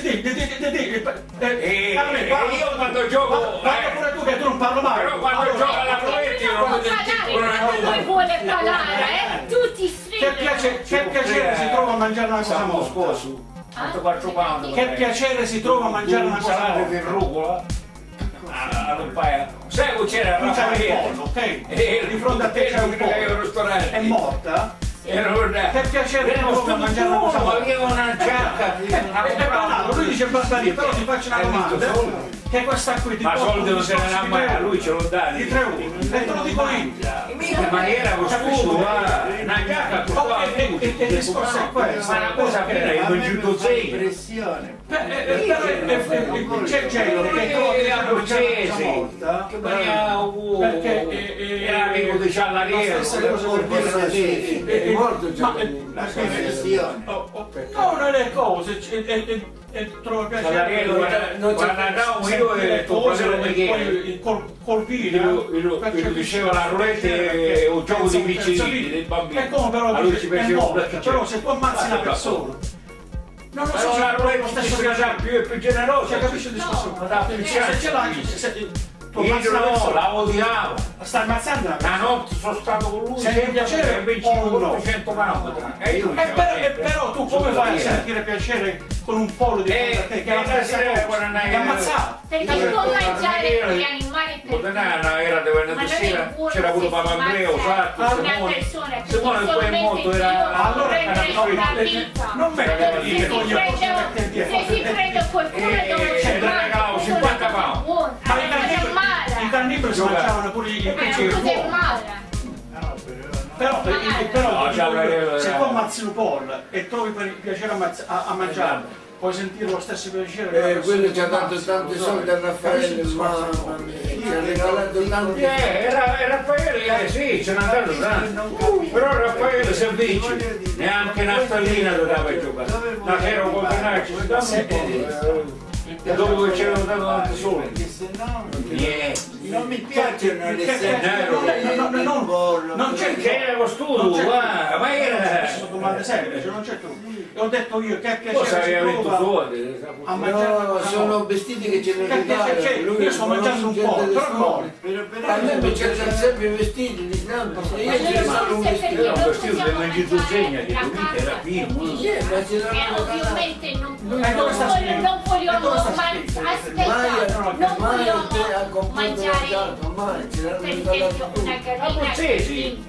A me mi venduto fa sei. impressione. Beh, eh, eh, però, eh, eh, C'è gente che trova Era che mangiare una cosa morta. Che veniva uh, Perché, eh, eh, era amico di Ciallariero. la stessa cosa per dire Forse sì. Eh, È eh, morto già. ma, eh, La conversione. oh, oh, No, non è cose, c- e, e, e trova piacere. Ciallariero, non c'è- quando andavamo io Sentire e tuo cose, fratello e Michele. poi col, col video Io- io- io dicevo la roulette è un gioco di piccirini, dei bambini. E come però A lui dice, ci è piaceva morta, perché però c'era. se tu ammazzi una Ah, persona non lo so Però se la è lo roulette stesso si piacere sa più e più generosa. cioè capisci il discorso? No, Ma da Se- picciare. se ce l'hai se- se- tu ammazzi Io una no, persona la odiavo. stai ammazzando una La persona notte sono stato con lui Sei sempre piacere per 25 o no? 400 pound. E io Eh, però, eh, però tu come fai a sentire piacere con un pollo di a te che è la Eh, stessa eh, cosa? Ti ammazzato Perché sono mangiare gli animali per Montanana era di venerdì non sera, c'era pure se si Papandrea, mangia Osatto, a una Simone. Simone poi è morto, era allora la non me Perché lo Se si prende, se si prende qualcuno Eh, dove eh, c'è te ne regalavo 50 pound. ma mala, cannibali si mangiavano pure i è pezzi una di. No, però però, eh, eh, eh, se eh. tu ammazzi un pollo e trovi piacere a, a mangiare puoi sentire lo stesso piacere Eh, quello ci ha dato tanti soldi a Raffaele, mamma mia, ci ha regalato tanti Eh, era, Raffaele, eh, sì, ce n'è andato tanto. Però Raffaele se vince, neanche Naftallina lo dava giocare. Si dava un po'. E dopo che c'erano dato tanti soldi. Perché se no Niente. non mi piacciono le serie non non- non- non- c'è C'era c'è- guarda, ma era... Sono domande semplici, non c'è trucco. E ho detto io che piacere trova soldi? a mangiare una No, sono vestiti che ce ne Che regalano. Io sto mangiando un po', però no. Però, però, A me mi cercano sempre i vestiti di stampa. Io ci regalo un vestito. Era un non vestito Mediterraneo, mangiare che ovviamente era pieno, ma ce Eh, l'hanno ovviamente non, Eh, dove sta non, scritto? Non sta man- aspetta, Mai, non mai vogliamo mangiare per esempio una gallina Sì,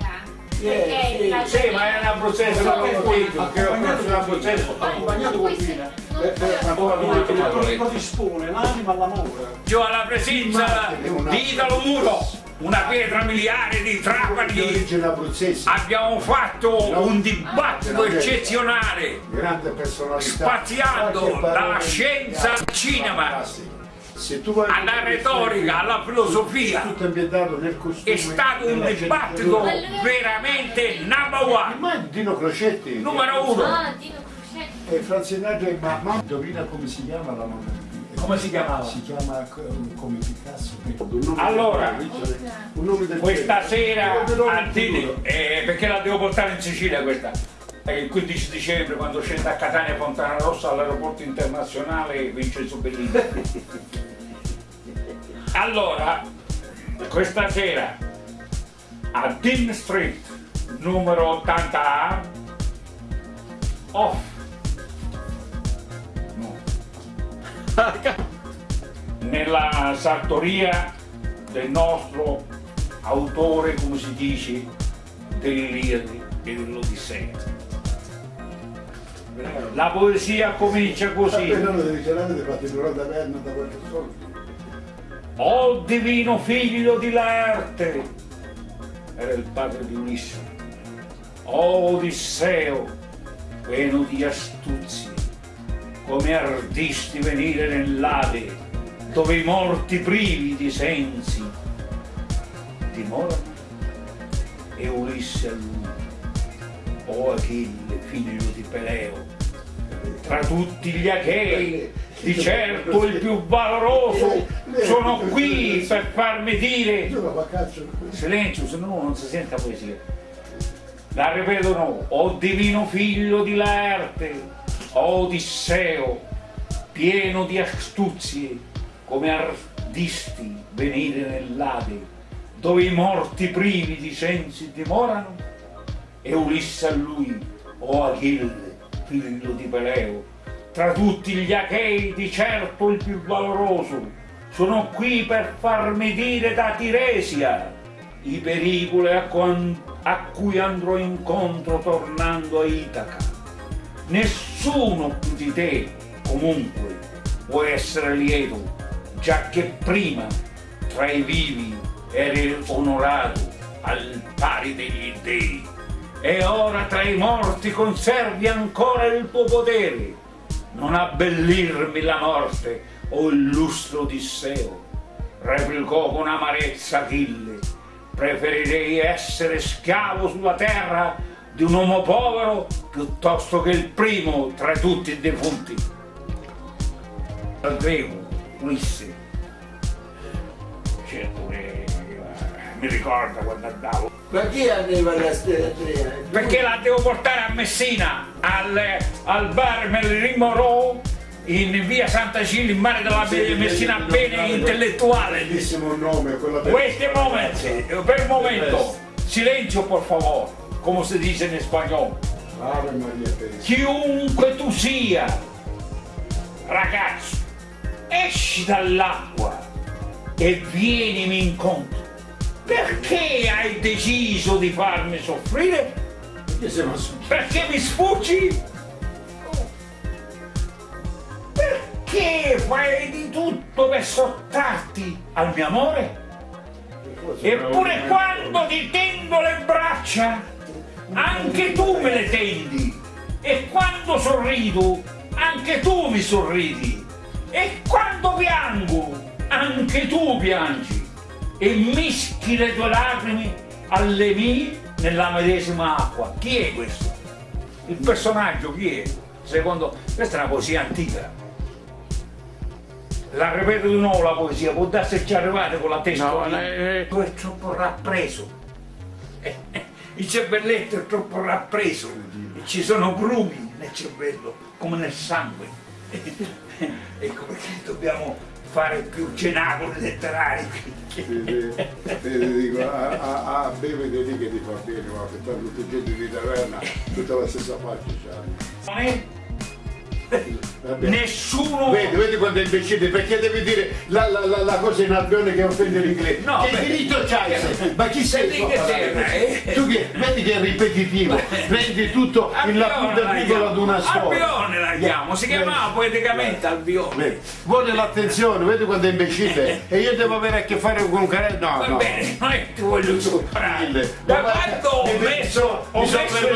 perché sì. la Sì, ma era un abruzzese, non l'ho capito, Ha perché ho accompagnato conosciuto un col vino, abruzzese. ha accompagnato. Non ma come lo dispone l'anima all'amore. Giù alla presenza di Italo Muro, una pietra miliare di Trapani. Abbiamo fatto un dibattito eccezionale, grande spaziando dalla scienza al cinema, Fantastico. Se tu vai alla retorica, alla filosofia. tutto ambientato nel costume È stato un dibattito veramente number one, Ma Dino Crocetti numero uno. Ah, e Franzinaggio e ma, ma indovina come si chiama la mamma Come si chiamava? si chiama eh, come Picasso Allora, Questa sera a futuro. eh, perché la devo portare in Sicilia questa. Il 15 dicembre quando scende a Catania Fontana Rossa all'aeroporto internazionale Vincenzo Bellini. Allora, questa sera a Dean Street numero 80A off. Nella sartoria del nostro autore, come si dice, dell'Iliade e dell'Odissea. La poesia comincia così. Soldo. O divino figlio di Laerte, era il padre di Ulisse. O Odisseo, pieno di astuzie, come ardisti venire nell'Ade, dove i morti privi di sensi dimorano. E Ulisse a lui, o Achille, figlio di Peleo, tra tutti gli Achei, di certo il più valoroso, sono qui per farmi dire silenzio, se no non si sente la poesia. La ripetono, o divino figlio di Laerte, Odisseo, pieno di astuzie, come ardisti venire nell'Ade, dove i morti privi di sensi dimorano, e Ulisse a lui, o Achille, figlio di Peleo, tra tutti gli Achei di certo il più valoroso, sono qui per farmi dire da Tiresia i pericoli a, a cui andrò incontro tornando a Itaca. Nessuno più di te, comunque, può essere lieto, già che prima tra i vivi eri onorato al pari degli dei e ora tra i morti conservi ancora il tuo potere. Non abbellirmi la morte, o illustro Odisseo, replicò con amarezza Achille. Preferirei essere schiavo sulla terra di un uomo povero piuttosto che il primo tra tutti i defunti. Al greco. Certo che eh, mi ricorda quando andavo Ma chi arriva alla steratria? perché la devo portare a Messina al, al bar Merlin Moreau in via Santa Cilla in mare della Messina bene intellettuale bellissimo nome, quella per Wait a moment, per un momento silenzio por favor come si dice in spagnolo Ave Maria Teresa. chiunque tu sia ragazzo esci dall'acqua e vienimi incontro perché hai deciso di farmi soffrire? Perché mi sfuggi? Perché fai di tutto per sottrarti al mio amore? Eppure quando ti tendo le braccia, anche tu me le tendi. E quando sorrido, anche tu mi sorridi. E quando piango, anche tu piangi. E mischi le tue lacrime alle mie nella medesima acqua. Chi è questo? Il personaggio chi è? Secondo... Questa è una poesia antica. La ripeto di nuovo la poesia, può darsi che ci arrivate con la testa. No, eh, Tu è troppo rappreso. Il cervelletto è troppo rappreso. E ci sono grumi nel cervello, come nel sangue. ecco perché dobbiamo fare più cenacoli letterari. Vede, dico, a, a, a bevete lì che ti fa bene, ma per fare tutti gente di taverna, tutta la stessa faccia c'hanno. Vabbè. nessuno... Vedi, vedi quando è imbecille, perché devi dire la, la, la, la cosa in albione che offende l'inglese. No, che beh. diritto c'hai? Ma chi sei? Che eh? Tu che, vedi che è ripetitivo, prendi tutto in la punta la piccola di una storia. Albione la chiamo, si chiamava poeticamente Albione. vedi. Vuole l'attenzione, vedi quando è imbecille e io devo avere a che fare con un care... No, Va no. bene, non è che ti voglio superare. Da quando ho messo, ho messo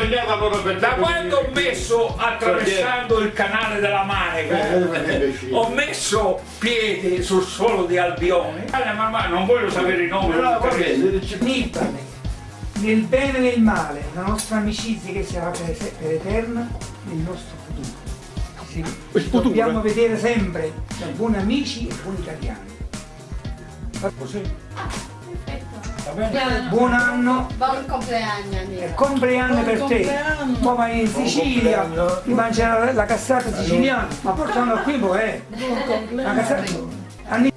per da quando ho messo attraversando il canale della Manica, Eh, ho messo piede sul suolo di Albione. Allora, ma, ma non voglio sapere i nomi. No, non nel bene e nel male, la nostra amicizia che sarà per, per eterna nel nostro futuro. Sì, ci dobbiamo vedere sempre da buoni amici e buoni italiani. Così, va bene? Buon anno Buon compleanno, e amica. compleanno per te. Poi vai in Sicilia, compleanno. ti mangiare la, cassata siciliana, ma portano qui poi, eh. La cassata. Anni-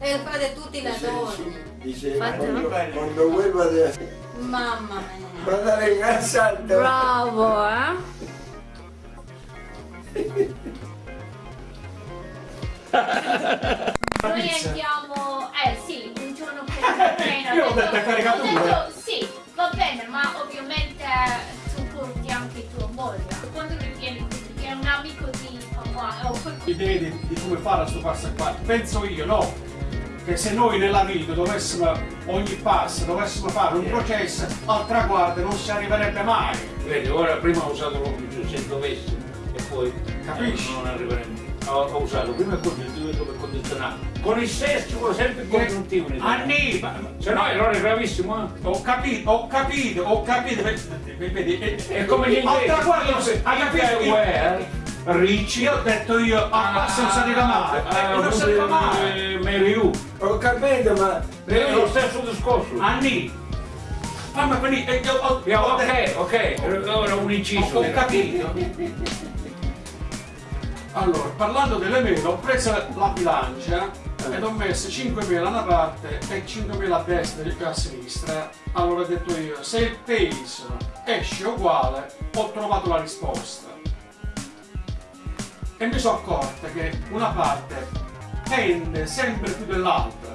E fate tutti la donna. Dice, quando, quando de Mamma mia. mandare in casa Bravo, eh? Noi andiamo, eh sì, un giorno prima. Io ho detto è caricato Ho detto sì, va bene, ma ovviamente tu porti anche tua moglie. Quando rivieni, che è un amico di papà, o quel- idee di, di come fare a sto passo qua. Penso io, no? Che se noi nella vita dovessimo, ogni passo, dovessimo fare un processo al traguardo non si arriverebbe mai. Vedi, ora prima ho usato l'ombrello, se dovessi, e poi Capisci? non arriveremo. Ho, ho usato prima il congiuntivo per condizionare. Con il sesso ci vuole sempre il congiuntivo. in Italia. Anni, ma- Se no è gravissimo, eh. ho capito, ho capito, ho capito. Vedi, e- È come gli Al inglesi. traguardo non si- hai capito? Ricci. io ho detto io, si arriva mai. Ah, Eh, non si arriva mai. eh, Mary Lou. Ho capito, ma È lo stesso discorso. Anni, fammi venire. eh, io ho- Yeah, ho detto- ok, ok, ora un inciso. Ho capito. Allora, parlando delle mele, ho preso la bilancia ed ho messo 5.000 da una parte e 5.000 a destra e a sinistra. Allora ho detto io, se il peso esce uguale, ho trovato la risposta. E mi sono accorta che una parte tende sempre più dell'altra.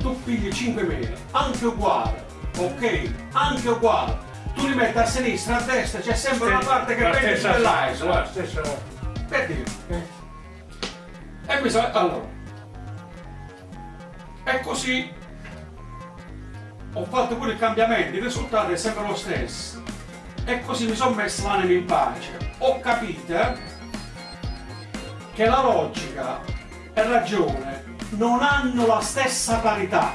Tu pigli 5.000, anche uguale, ok? Anche uguale. Tu li metti a sinistra, a destra, c'è sempre una parte che pende più dell'altra. la stessa. Per dire. E mi sa, allora. E così ho fatto pure il cambiamento, il risultato è sempre lo stesso. E così mi sono messo l'anima in pace. Ho capito eh, che la logica e ragione non hanno la stessa parità.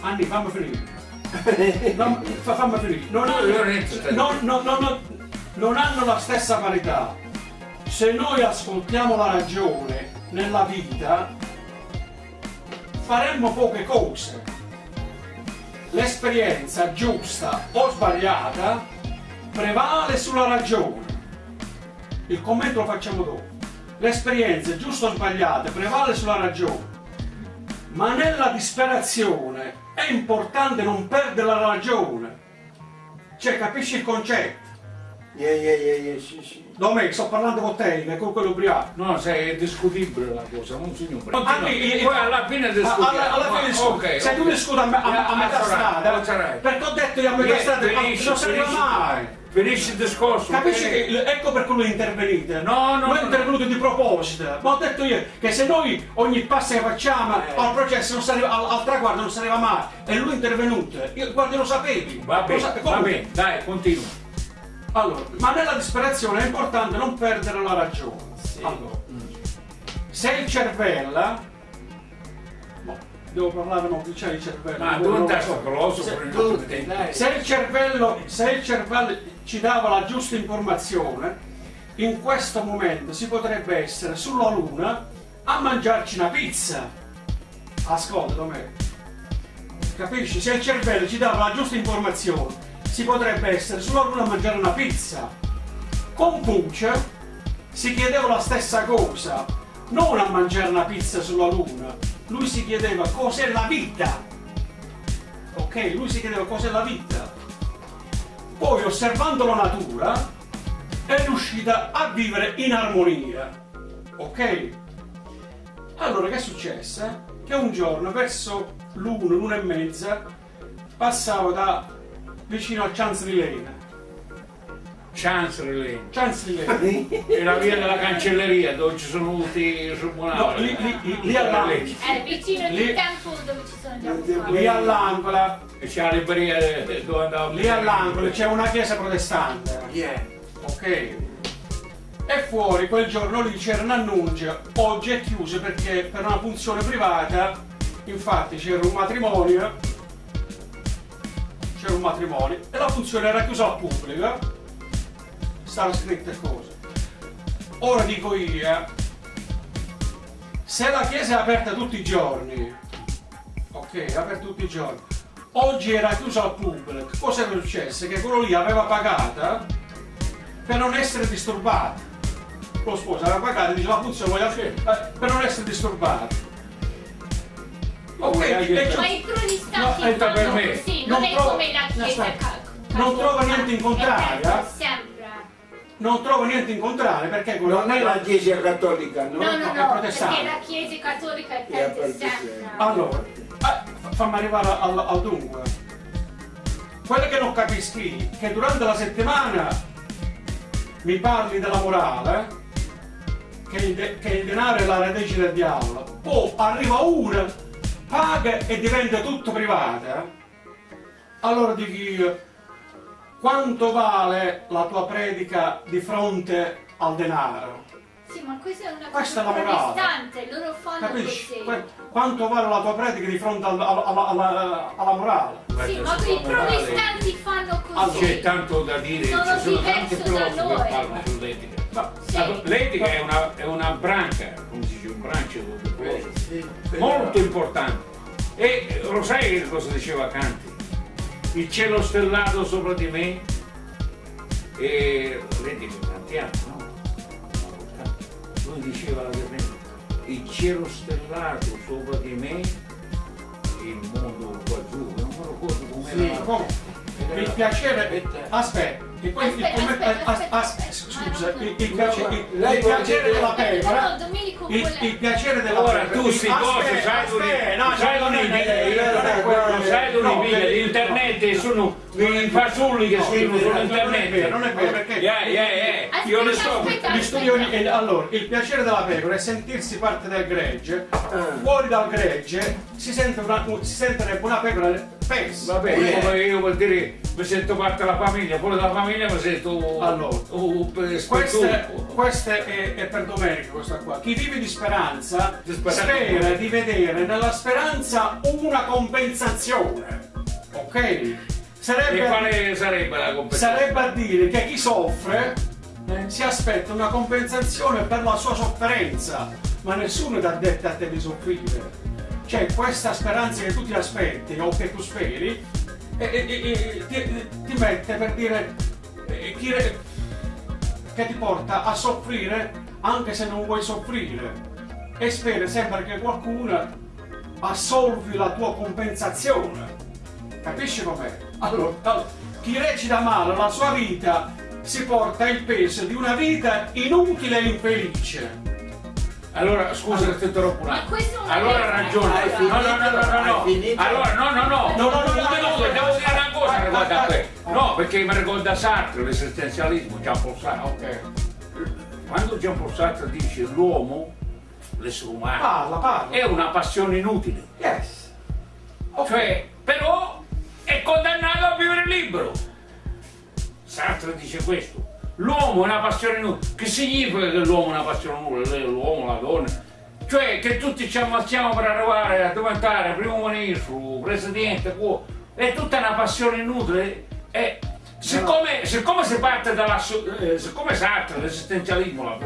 Anni, fammi finire. Non, fa- fammi finire. Non hanno, non- non- non- non hanno la stessa parità. Se noi ascoltiamo la ragione nella vita, faremmo poche cose. L'esperienza giusta o sbagliata prevale sulla ragione. Il commento lo facciamo dopo. L'esperienza giusta o sbagliata prevale sulla ragione. Ma nella disperazione è importante non perdere la ragione. Cioè, capisci il concetto? Yeah, yeah, yeah, yeah, sì, sì. Domenico, sto parlando con te, con quello ubriaco. No, sai, è discutibile la cosa, non signore. Ah, sì, Poi alla fine discutiamo. Alla, alla fine discuto. Ok, Se tu ok. discuti a, me- a- a Yeah, metà that's right, strada, perché ho detto io a metà strada non si finisci. mai. Finisci il discorso. Capisci ok? che ecco per quello è intervenite? No, no, Non è no. intervenuto di proposito, ma ho detto io che se noi ogni passo che facciamo Eh. al processo arriva, al, al traguardo non si arriva mai, e lui è intervenuto, io guarda lo sapevi. Va bene, sape- va bene, dai, continua. Allora, ma nella disperazione è importante non perdere la ragione. Allora, se il cervello, devo parlare non c'è il cervello. Ma tu un testo coloso Se- il cervello, se il cervello ci dava la giusta informazione, in questo momento si potrebbe essere sulla Luna a mangiarci una pizza. Ascolta me. Capisci? Se il cervello ci dava la giusta informazione, si potrebbe essere sulla Luna a mangiare una pizza. Con Puccia si chiedeva la stessa cosa, non a mangiare una pizza sulla Luna. Lui si chiedeva cos'è la vita. Ok, lui si chiedeva cos'è la vita. Poi osservando la natura è riuscita a vivere in armonia. Ok? Allora che è successo? Che un giorno verso l'una, l'una e mezza passavo da vicino al Chancery Chancery Lane. Chancery È la via della cancelleria dove ci sono tutti i No, tribunali. lì, lì, lì, lì all'angolo. È vicino Lì- di Temple dove ci sono già Lì all'angolo, E c'è la libreria eh, dove andavo. lì all'angolo c'è una chiesa protestante. Yeah. Ok? E fuori quel giorno lì c'era un annuncio, oggi è chiuso perché per una funzione privata, infatti c'era un matrimonio, c'era un matrimonio e la funzione era chiusa al pubblico, stava scritte cose. Ora dico io, se la chiesa è aperta tutti i giorni, ok, è aperta tutti i giorni, oggi era chiusa al pubblico, cosa era successo? Che quello lì aveva pagata per non essere disturbato. Lo sposo aveva pagato e dice la funzione voglio eh, per non essere disturbato. Ok, Vuoi e anche- giù- Ma i protestanti No, entra per me. così, Non non, è come la chiesa Non cattolica. niente in contrario, non trovo niente in contrario perché quello Non è la Chiesa Cattolica, no? No, no, è no, perché protestante. la chiesa cattolica è sempre. Allora, eh, fammi arrivare al, al dunque. Quello che non capisci è che durante la settimana mi parli della morale, che il, de- che il denaro è la radice del diavolo, poi arriva uno, paga e diventa tutto privato. eh. Allora dico io, quanto vale la tua predica di fronte al denaro? Sì, ma questa è una Questa cosa è la morale. protestante, loro fanno Capisci? così. Que- Quanto vale la tua predica di fronte al- al- alla, alla- alla morale? Sì, ma i protestanti fanno così. C'è tanto da dire, Sono ci sono tanti filosofi che parlano sull'etica. Sì. L'etica è una, è una branca, come si dice, un brancio di filosofo. Sì, però- molto importante. E eh, lo sai che cosa diceva Canti? Il cielo stellato sopra di me e vedi che cantiamo, no? Lui diceva la verità, il cielo stellato sopra di me il mondo qua giù, non me lo ricordo com'era. Sì, la- come? Il piacere. Aspetta, e poi il, Aspetta, come- aspetta, as- as- aspetta, scusa, aspetta. il, il piace- il- Lei il piacere della Domenico Il, il piacere della Ora pecora. tu Aspetta, cose sai aspetta, dove no, sai guarda, quello. Lo sai dove No, mi per- l'internet sono i fasulli che No, scrivono non è sull'internet. vero, non è vero, perché- Yeah, yeah, yeah. Io ne so. Aspetta, Gli studioni, allora, il piacere della pecora è sentirsi parte del gregge, fuori dal gregge si, sente una, si sentirebbe una pecora pessa. Vabbè, come io vuol dire mi sento parte della famiglia, fuori dalla famiglia mi sento Allora, un Questo è, questo è- è per Domenico, questa qua. Chi vive di speranza Di speranza. spera di vedere nella speranza una compensazione. Ok? E Sarebbe, quale sarebbe la compensazione? sarebbe a dire che chi soffre eh, si aspetta una compensazione per la sua sofferenza, ma nessuno ti ha detto a te di soffrire. Cioè, questa speranza che tu ti aspetti o che tu speri, eh, eh, eh, ti, ti mette per dire eh, chi che ti porta a soffrire anche se non vuoi soffrire e speri sempre che qualcuno assolvi la tua compensazione. Capisci com'è? Allora, allora, chi recita male la sua vita si porta il peso di una vita inutile e infelice. Allora, scusa che ti interrompo un attimo. Allora ha ragione. No, no, no, no, no? Allora, no, no, no. No, no, no, devo dire una cosa riguardo a questo. no. Perché mi ricorda Sartre, l'esistenzialismo, Jean Paul Sartre. Ok. Quando Jean Paul Sartre dice l'uomo, l'essere umano, Parla, parla. è una passione inutile. Yes. Ok. Cioè, però è condannato a vivere libero. Sartre dice questo. L'uomo è una passione nulla. Che significa che l'uomo è una passione nulla? L'uomo, la donna? Cioè che tutti ci ammazziamo per arrivare a diventare primo ministro, presidente, qua. È tutta una passione inutile. E siccome, siccome si parte dalla eh, l'esistenzialismo,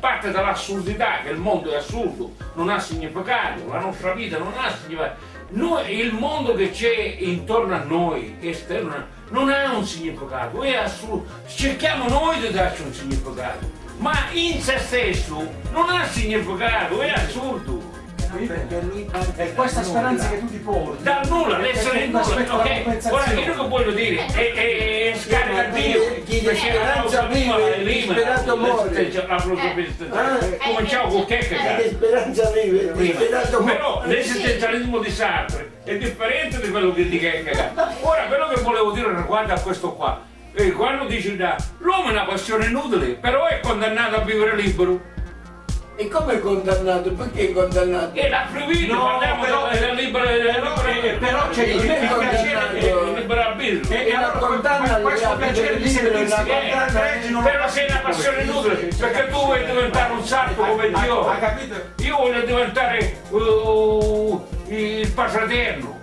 parte dall'assurdità, che il mondo è assurdo, non ha significato, la nostra vita non ha significato. Noi, il mondo che c'è intorno a noi, esterno, non ha un significato, è assurdo. Cerchiamo noi di darci un significato, ma in se stesso non ha significato, è assurdo. Perché lui E questa speranza che tu ti porti. Da nulla, è l'essere nulla, ok? Ora che voglio dire, è, è, è scarica Dio, Chi di perché la speranza prima vive, sperato muore. Cominciamo con Chi Kierkegaard. di speranza vive, prima. sperato Però muore. l'esistenzialismo di Sartre è differente di quello che di Kierkegaard. Ora, quello che volevo dire riguardo a questo qua, eh, quando dici da l'uomo è una passione inutile, però è condannato a vivere libero. E come è condannato? Perché è condannato? E la proibito, No, parliamo però- della libera, libera- però c'è il- piacere del libero arbitrio. E, e allora condanna questo piacere di non lo Però sei una passione inutile, perché tu vuoi diventare un sarto come Dio. Hai capito? Io voglio diventare uh, il patraterno.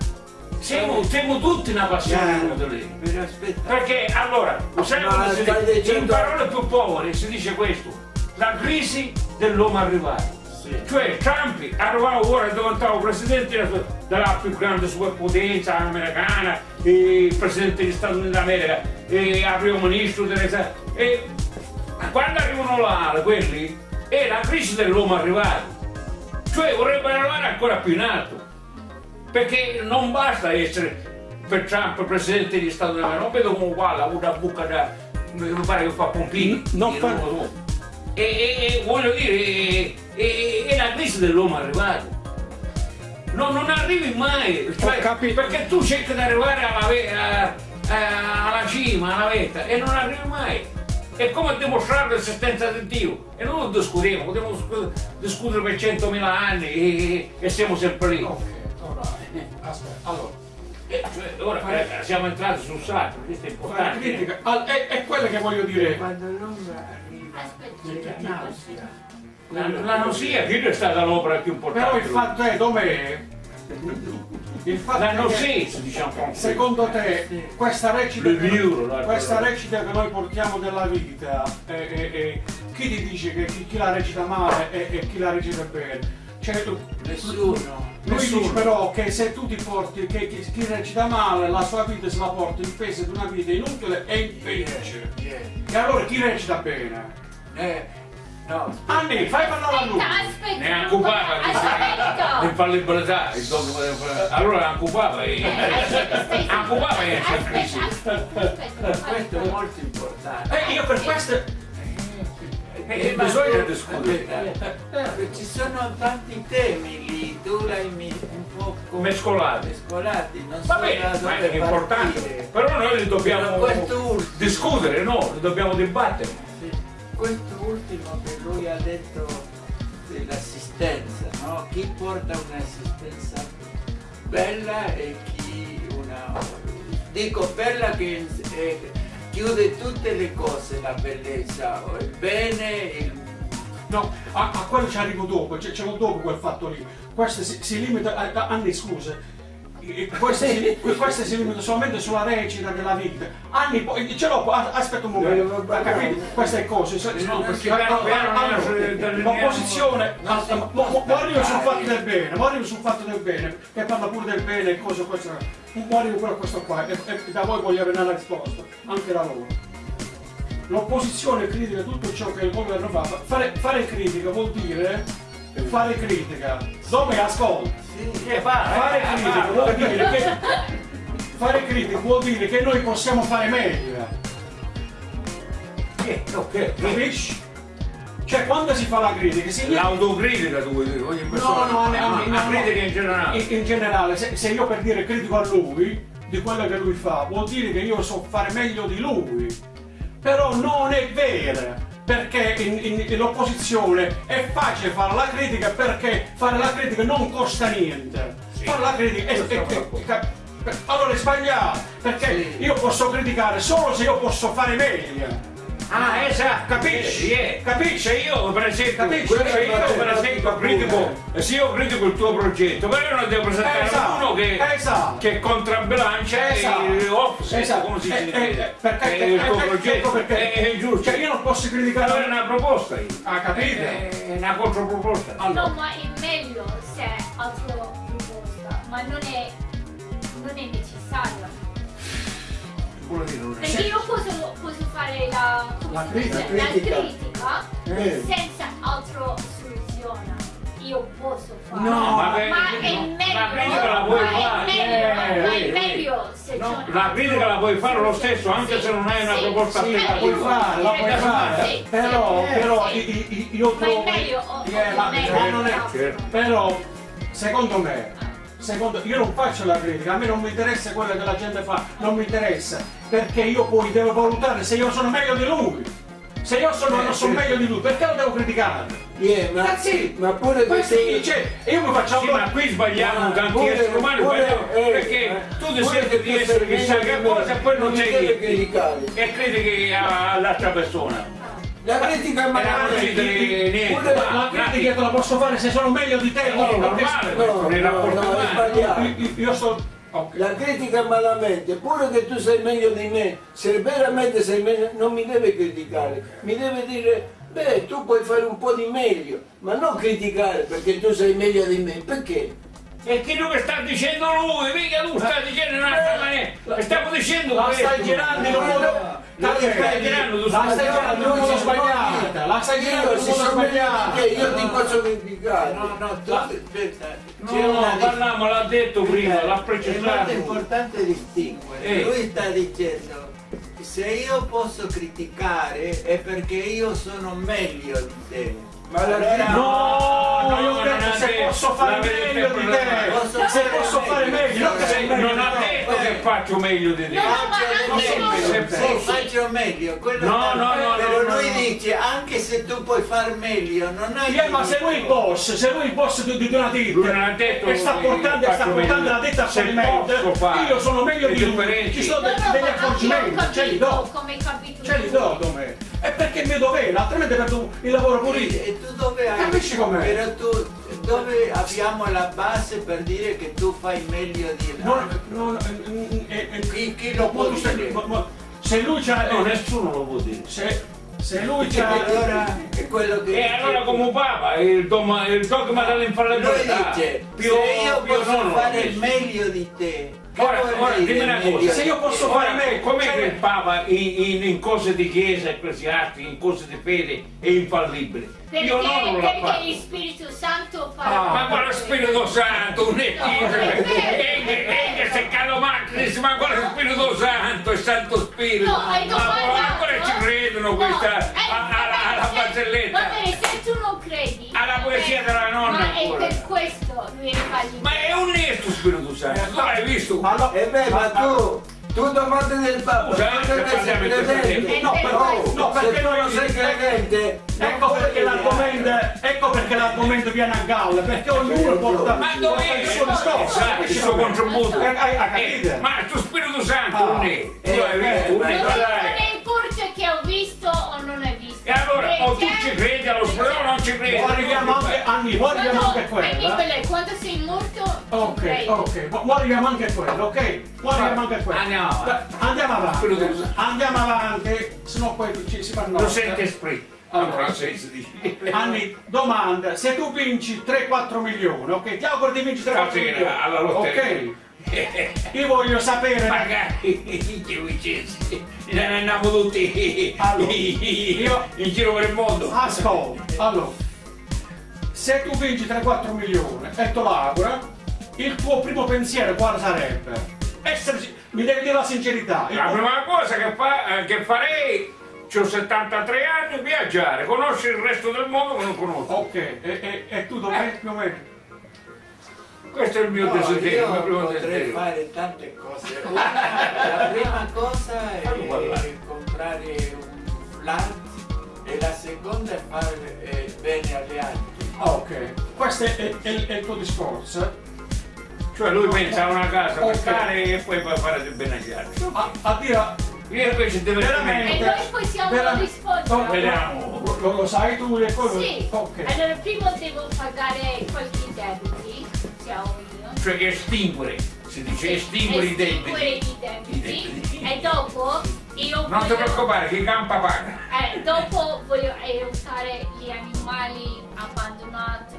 Siamo, siamo tutti una passione inutile. Però aspetta, Perché allora, sai Ma come si stai dice? dicendo- In parole più povere si dice questo, la crisi dell'uomo arrivato. Cioè Trump arrivava ora e diventava presidente della- più grande superpotenza americana, il presidente degli Stati Uniti d'America, e il primo ministro delle e quando arrivano là quelli è la crisi dell'uomo arrivato. Cioè vorrebbe arrivare ancora più in alto. Perché non basta essere per Trump presidente degli Stati Uniti, non vedo come ha una buca da. mi pare che fa pompini. Non fa-. E, e- e voglio dire, è, la crisi dell'uomo arrivato. No, non arrivi mai, cioè, perché tu cerchi di arrivare alla, ve- a- a- alla cima, alla vetta, e non arrivi mai. È come dimostrare l'esistenza di Dio. E non lo discutiamo, potremmo scu- discutere per 100.000 anni e, e siamo sempre lì. Ok, ora, aspetta, allora, Eh, cioè, ora eh, siamo entrati sul sacro, questo è importante. critica, al- è, è quello che voglio dire. quando l'uomo arriva c'è la nausea. La, la nausea, che è stata l'opera più importante. Però il fatto è dov'è? Il fatto La è che, nausea, diciamo. secondo te, questa recita, la- questa recita che noi portiamo della vita, eh, eh, chi ti dice che chi, chi la recita male e, e chi la recita bene? Cioè, tu- Nessuno. Lui Nessuno. dice però che se tu ti porti, che chi, chi recita male, la sua vita se la porta in peso di una vita inutile e infelice. Yeah. E allora chi recita bene? Eh, no, Anni, fai parlare a lui! Aspetta. Ne puoi- di infallibilità. il dogma del- Allora ha occupata e ha occupata e aspetta, aspetta. questo è molto importante. E io per questo... Eh, bisogna discutere. eh, ci sono tanti temi lì, tu l'hai un po' Mescolati. mescolati, non Va bene, ma è importante. partire. Però noi li dobbiamo discutere, no? Li dobbiamo dibattere. sì, questo ultimo che lui ha detto dell'assistenza, no? Chi porta un'assistenza bella e chi una... Dico bella che eh, chiude tutte le cose, la bellezza, il bene, il No, a, a quello ci arrivo dopo, l'ho dopo quel fatto lì. Questo si, si limita... A, a- Anni, scusa. E- Questo si, questo si limita solamente sulla recita della vita. Anni, poi ce l'ho, qua, aspetta un momento, ha capito? Queste cose. L'opposizione, arrivo sul fatto del bene, arrivo sul fatto del bene, che parla pure del bene e cose questo. Arrivo pure a questo qua, e, e da voi voglio avere una risposta, anche da loro. L'opposizione critica tutto ciò che il governo fa. Fare, fare critica vuol dire fare critica. Dove ascolti? Che fa? Fare Eh, critica fa- vuol dire che fare critica vuol dire che noi possiamo fare meglio. Che? Ok. Capisci? Cioè quando si fa la critica si L'autocritica tu vuoi dire, ogni persona. No, no, no, la no, no. critica in generale. in, in generale, se, se io per dire critico a lui di quello che lui fa, vuol dire che io so fare meglio di lui. Però non è vero, perché in, in- in opposizione è facile fare la critica perché fare la critica non costa niente. Fare la critica è, è- è- allora è sbagliato, perché io posso criticare solo se io posso fare meglio. Ah, esatto, Capisci? Eh, Capisci? Io per esempio, Capisci? se io per esempio critico, se io critico il tuo progetto, però io non devo presentare Esatto, uno che, esatto. che contrabbilancia Esatto. offset, Esatto. come si Eh, dice, eh, perché- eh, il tuo progetto. perché- è, è giusto. Cioè io non posso allora è criticare. una proposta io. Ah, capite? È una controproposta. No, ma è meglio se è altro proposta, ma non è, non è necessario. È. Perché io posso, posso fare la, La critica. dice? La critica. critica Eh. senza altra soluzione. Io posso fare. No, ma ma beh, è no, meglio. la critica la puoi ma è fare, meglio, eh, ma eh, è meglio se No, la critica la puoi fare lo stesso anche se non hai una Sì, proposta sì, la puoi sì. fare. la puoi Sì, fare, sì, però, sì, però sì. i- i- i- io Ma è trovo. meglio o- Eh, ma- meglio, ma non è- certo. Però, secondo me, secondo, io non faccio la critica, a me non mi interessa quello che la gente fa, non mi interessa, perché io poi devo valutare se io sono meglio di lui. Se io sono, non sono meglio di lui, perché lo devo criticare? Yeah, ma, Sì. ma pure Questo che dice, io mi faccio Sì, ma qui sbagliamo Ma tanti pure- esseri umani pure- sbagliamo, eh, perché eh, tu ti senti di essere sei chissà che cosa e poi non non sei niente criticare. e critichi all'altra persona. La critica è magari niente. ma- la ma- critica te la posso fare se sono meglio di te. No, perché- normale, no, nei no, rapporti no, è umani. sbagliato. Io, io sto. ok. La critica malamente, pure che tu sei meglio di me, se veramente sei meglio, non mi deve criticare, mi deve dire, beh, tu puoi fare un po' di meglio, ma non criticare perché tu sei meglio di me, perché? E che non sta dicendo lui, mica tu stai dicendo un'altra maniera. Stiamo dicendo questo. stai girando in un modo. Stai girando, tu stai un modo sbagliato. La stai girando modo sono sbagliato. te, io ti posso criticare. No, no, tu, aspetta, c'è No, parliamo, l'ha detto prima, l'ha È molto precisato. importante distinguere. Eh. Lui sta dicendo se io posso criticare è perché io sono meglio di te. Ma la Allora- No, No, io ho detto se posso fare meglio di te. Se posso fare meglio. non ha detto che faccio meglio di te. No, se faccio meglio, quello No, no, no, però no, lui dice anche se tu puoi far meglio, non hai Yeah, ma se lui è il boss, se lui è il boss di, di una ditta e sta che portando, sta la ditta a Se fallimento, io sono meglio di lui, ci sono No, de- no, degli accorgimenti, ce li do, come hai capito ce li do come. È perché è mio dovere, altrimenti perdo il lavoro pure io. E tu dove hai? Capisci com'è? Però tu dove abbiamo la base per dire che tu fai meglio di Non, non, eh, eh, eh, Chi- chi lo può dire? ma- ma- se lui c'ha... No, nessuno lo può dire. se, se lui E c'ha... allora è quello che E allora come Papa, il dogma, il dogma lui dell'infallibilità. dice Pio- se io Pio posso fare messo. meglio di te Ora, ora, dimmi una cosa, Se io posso fare meglio, com'è cioè- che il Papa in, in- in cose di chiesa ecclesiastica, in cose di fede è infallibile? Perché, Io non l'ho perché fatto. il Spirito Santo fa Ah, ma la quale Spirito Santo, un e se calomacris, ma quale Spirito Santo, è Santo Spirito, No, ma ancora ci no? credono No, questa, eh, alla, alla bene, barzelletta. Tu non credi. Alla poesia della nonna Ma è per questo lui è fallito. Ma è onesto Spirito Santo, tu l'hai visto? Allora- E beh, ma tu, tu domande del Papa, Scusa, non se deve essere parliamo in questo credente. No, Eh, però, no, perché non sei credente, Ecco perché, l'argomento, ecco perché l'argomento viene a galla, perché ognuno porta, Ma dove il è suo discorso. Esatto, il suo contributo? Eh, hai- hai Eh, capito? ma tu Spirito Santo Ah. non è, tu l'hai Eh, visto, eh, non è, ma- che ho visto E allora, o tu ci credi allo Spirito o non ci credi? Poi arriviamo anche, Anni, poi arriviamo anche Quando, quella. Annibale, quando sei morto, Ok, ok, poi arriviamo anche a quello, ok? Poi arriviamo anche a quello. Andiamo avanti. Andiamo avanti. Andiamo avanti, sennò poi ci si fa Lo notte. sente esprit. Allora. Anni, domanda, se tu vinci 3-4 milioni, ok? Ti auguro di vincere 3-4 Stasera, milioni. alla lotteria. Ok? Io voglio sapere... Magari che vincessi, ne andiamo tutti Allora, io- in giro per il mondo. Ascolta, allora, se tu vinci 3-4 milioni e te auguro, il tuo primo pensiero quale sarebbe? Essere, mi devi dire la sincerità. La tuo- prima cosa che, fa- eh, che farei, ho 73 anni, viaggiare, conoscere il resto del mondo che non conosco. Ok, e, e- e tu dov'è più o meno? Questo è il mio No, desiderio, il mio io primo potrei desiderio. fare tante cose. La prima cosa è comprare un flat e la seconda è fare eh, bene agli altri. Ah, ok, questo è, è- è- è il tuo discorso. Cioè lui pensa a una casa Ok. per stare e poi a fare del bene agli altri. A, a dire Io invece deve Veramente. E noi possiamo Vera- rispondere. Oh, Vediamo. lo, lo- sai tu e poi Sì, ok. allora prima devo pagare qualche debiti, Cioè estinguere, si dice estinguere i debiti. i debiti. I debiti. E dopo io Non ti voglio- preoccupare, chi campa paga. eh, dopo voglio aiutare gli animali abbandonati.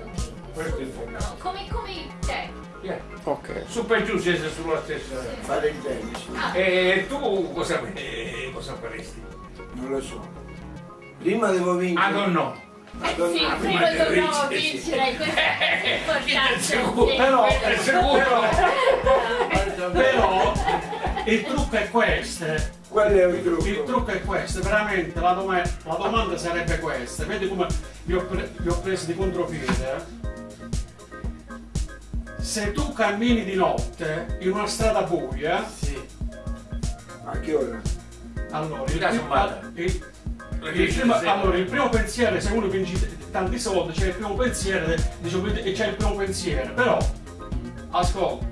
che soffrono. Come, come te. Yeah. Ok. Su per giù siete sulla stessa. Fare il sì. Ah, E tu cosa, eh, cosa faresti? non lo so. Prima devo vincere. Ah no no. Sì, prima dobbiamo vincere, questo è importante. sicuro. sì. Però, È sicuro. però il trucco è questo. Quello è Il trucco. trucco è questo, veramente la, doma- la domanda sarebbe questa. Vedi come vi ho, pre- vi ho preso di contropiede? eh? Se tu cammini di notte in una strada buia, Sì. A che ora? allora il, il- Allora, il primo pensiero, se uno vince tanti soldi, c'è il primo pensiero, dice, e c'è il primo pensiero, però, ascolta,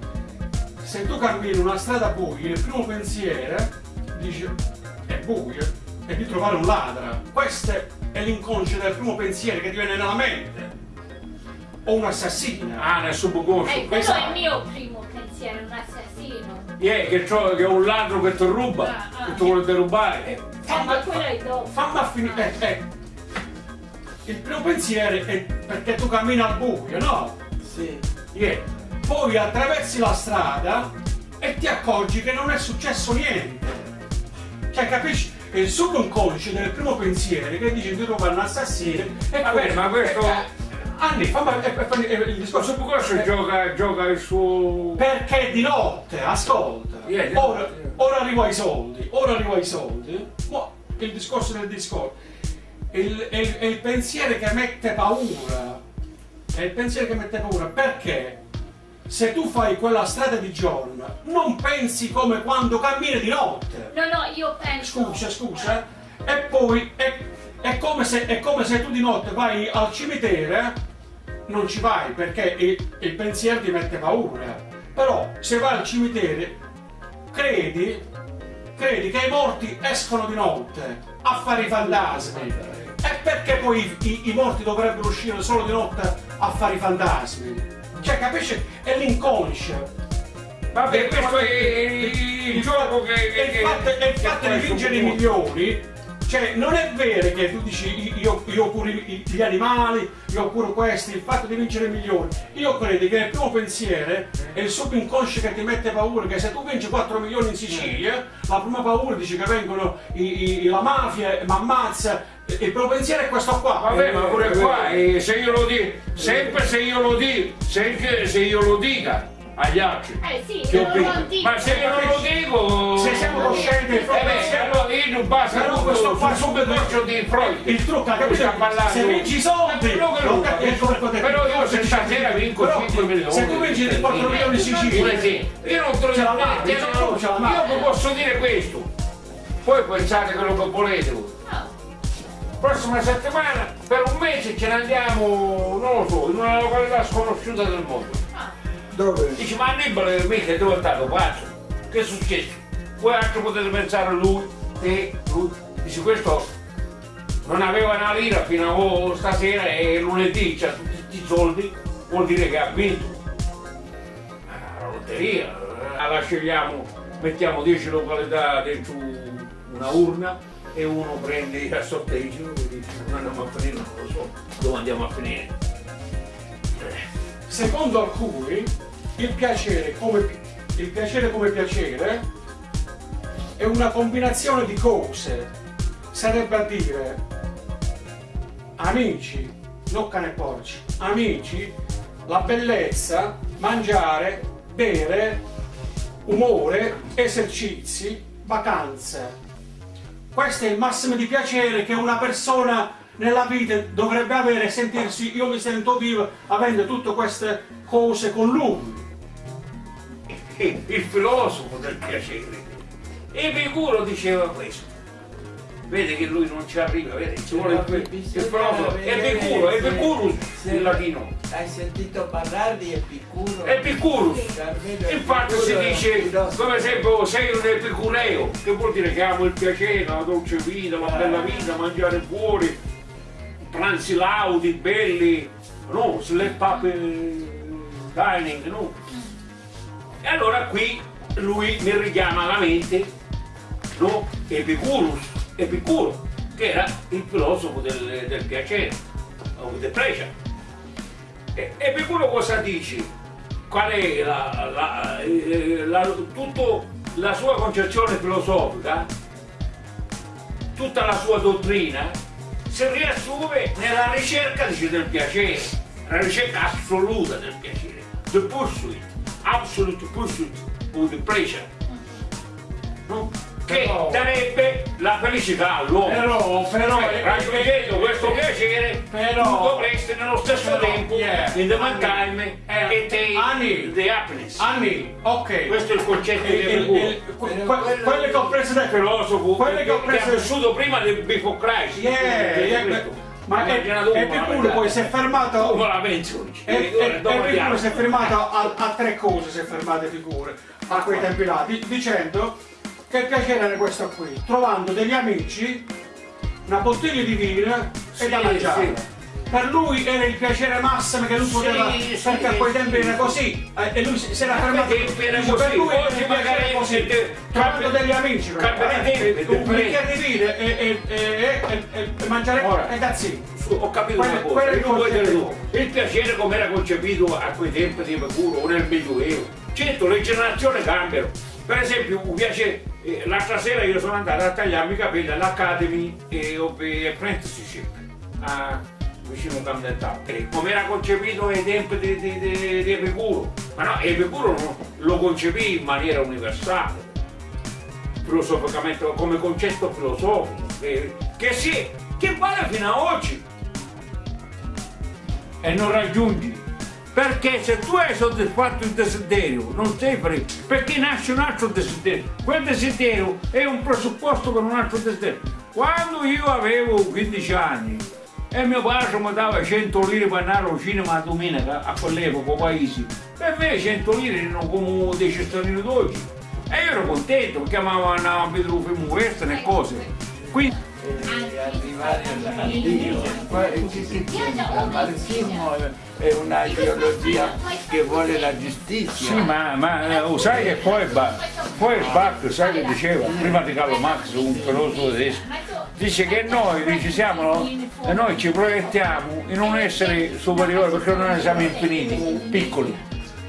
se tu cammini in una strada buia, il primo pensiero dice è buio, è di trovare un ladro. Questo è l'inconscio del primo pensiero che ti viene nella mente. O un assassino. Ah, nel subconscio. Eh, quello è Esatto. il mio primo pensiero, un assassino. Yeah, che, che è un ladro che ti ruba, Ah, ah. che ti vuole derubare. Fammi a finire. eh, eh. Il primo pensiero è perché tu cammini al buio, no? Sì. Yeah. Poi attraversi la strada e ti accorgi che non è successo niente. Cioè, capisci? È il subconscio del primo pensiero che dice di trovare un assassino e Vabbè, ma questo- eh, eh, Anni, fammi eh, eh, eh, il Il discorso. subconscio Eh, gioca, gioca il suo... Perché di notte, ascolta, Yeah, ora, notte. ora arrivo ai soldi, ora arrivo ai soldi, mo il discorso del discorso, il, è il- è il pensiero che mette paura, è il pensiero che mette paura, perché se tu fai quella strada di giorno, non pensi come quando cammini di notte, No, no, io penso. scusa, scusa, e poi è, è come se, è come se tu di notte vai al cimitero, non ci vai perché il, il pensiero ti mette paura. Però se vai al cimitero, credi, credi che i morti escono di notte a fare i fantasmi. E perché poi i, i morti dovrebbero uscire solo di notte a fare i fantasmi? Cioè, capisci? È l'inconscio. Vabbè, questo è il gioco che... E che- il fatto, il che fa di il vincere i subconscio. milioni, cioè non è vero che tu dici io, io curo gli animali, io curo questi, il fatto di vincere milioni. Io credo che il primo pensiero è il subconscio che ti mette paura, che se tu vinci 4 milioni in Sicilia, la prima paura dice che vengono i- i- la mafia, mi ammazza. Il primo pensiero è questo qua. Vabbè, Eh, ma pure qua, eh, se io lo dico, sempre se io lo dico, se, se io lo dica agli altri. Eh sì, che ho non vinto. lo dico. Ma se io non lo dico... Se siamo coscienti del Eh beh, pensiero- allora io non basta Però questo qua sul subconscio di Freud. Il trucco, Che capito? Se vinci i soldi, il Però io se stasera vinco Però, 5 milioni. Se tu vinci di 4 milioni in Sicilia, Pure sì. Io non te lo Ce la dico, mandi, io posso dire questo. Poi pensate quello che volete voi. No. Prossima settimana, per un mese ce ne andiamo, non lo so, in una località sconosciuta del mondo. Ah, Dove? Dici, ma Annibale mica dove è stato pazzo? Che è successo? Voi altro potete pensare a lui, te, lui. Dici, questo non aveva una lira fino a stasera e lunedì c'ha tutti questi soldi, vuol dire che ha vinto. Ah, La lotteria, eh, la scegliamo, mettiamo 10 località dentro una urna e uno prende il sorteggio e dice, dove andiamo a finire? Non lo so, dove andiamo a finire? secondo alcuni, il piacere come, il piacere come piacere è una combinazione di cose. Sarebbe a dire, amici, non cane porci, amici, la bellezza, mangiare, bere, umore, esercizi, vacanze. Questo è il massimo di piacere che una persona nella vita dovrebbe avere sentirsi, io mi sento vivo avendo tutte queste cose con lui. Il filosofo del piacere. Epicuro diceva questo. vede che lui non ci arriva, vede, ci vuole il, il filosofo, Epicuro, Epicurus in latino, Hai sentito parlare di Epicuro? Epicurus. Carmelo Infatti si dice, come esempio, sei un epicureo, che vuol dire che amo il piacere, la dolce vita, la bella vita, mangiare fuori, pranzi laudi, belli, no, slap up eh, dining, no. E allora qui lui mi richiama alla mente, no, Epicurus, Epicuro, che era il filosofo del, del piacere, o del pleasure. E Epicuro cosa dice? Qual è la, la, eh, la- tutto la sua concezione filosofica, tutta la sua dottrina, si riassume nella ricerca dice, del piacere, la ricerca assoluta del piacere, the pursuit, absolute pursuit of the pleasure, no? che Però- darebbe la felicità all'uomo. Però, però, Cioè, eh, raggiungendo eh, questo eh, piacere, però- tu dovresti nello stesso però, tempo, yeah, in the Anni, meantime, eh, attain Anni. the happiness. Anni, ok. Questo è il concetto Il- di il- Epicuro. il- que- que- quelle che ho preso da filosofo quelle che ho che preso ha vissuto prima del Before Christ. Yeah, Di yeah. Ma è- Epicuro ma- poi si è fermato Epicuro andiamo. si è fermato a, a tre cose, si è fermato Epicuro a quei tempi là, di- dicendo che piacere era questo qui, trovando degli amici, una bottiglia di vino e Sì, da mangiare. Per lui era il piacere massimo che lui Sì, poteva, sì, perché a quei sì. tempi era così, eh, e lui si era fermato. era così, per lui oggi piacere magari così, trovando degli amici, eh, e- un bicchiere di vino e, e, e, e- e- e mangiare Ora. e it. Ho capito Quello- una cosa, quello è il e il piacere come era concepito a quei tempi di Epicuro o nel Medioevo. Certo, le generazioni cambiano. Per esempio, mi piace, eh, l'altra sera io sono andato a tagliarmi i capelli all'Academy e of Apprenticeship a vicino Camden E come era concepito ai tempi di, di, di, di Epicuro. Ma no, Epicuro non- lo concepì in maniera universale filosoficamente come concetto filosofico che, che, si, che vale fino ad oggi. E non raggiungi. Perché se tu hai soddisfatto il desiderio non sei felice perché nasce un altro desiderio. Quel desiderio è un presupposto per un altro desiderio. Quando io avevo 15 anni e mio padre mi dava 100 lire per andare al cinema a domenica a quell'epoca paesi per me 100 lire erano come dei cittadini d'oggi e io ero contento perché andavano a vedere un film western e cose quindi e arrivare al- al Dio. Qua- Che, che c'entra? Il è- una ideologia che vuole la giustizia. Sì, ma, ma eh, sai che poi, Ba- poi Bach, sai che diceva, prima di Carlo Marx, un filosofo tedesco, dice che noi, dice, siamo, noi ci proiettiamo in un essere superiore perché noi siamo infiniti, piccoli.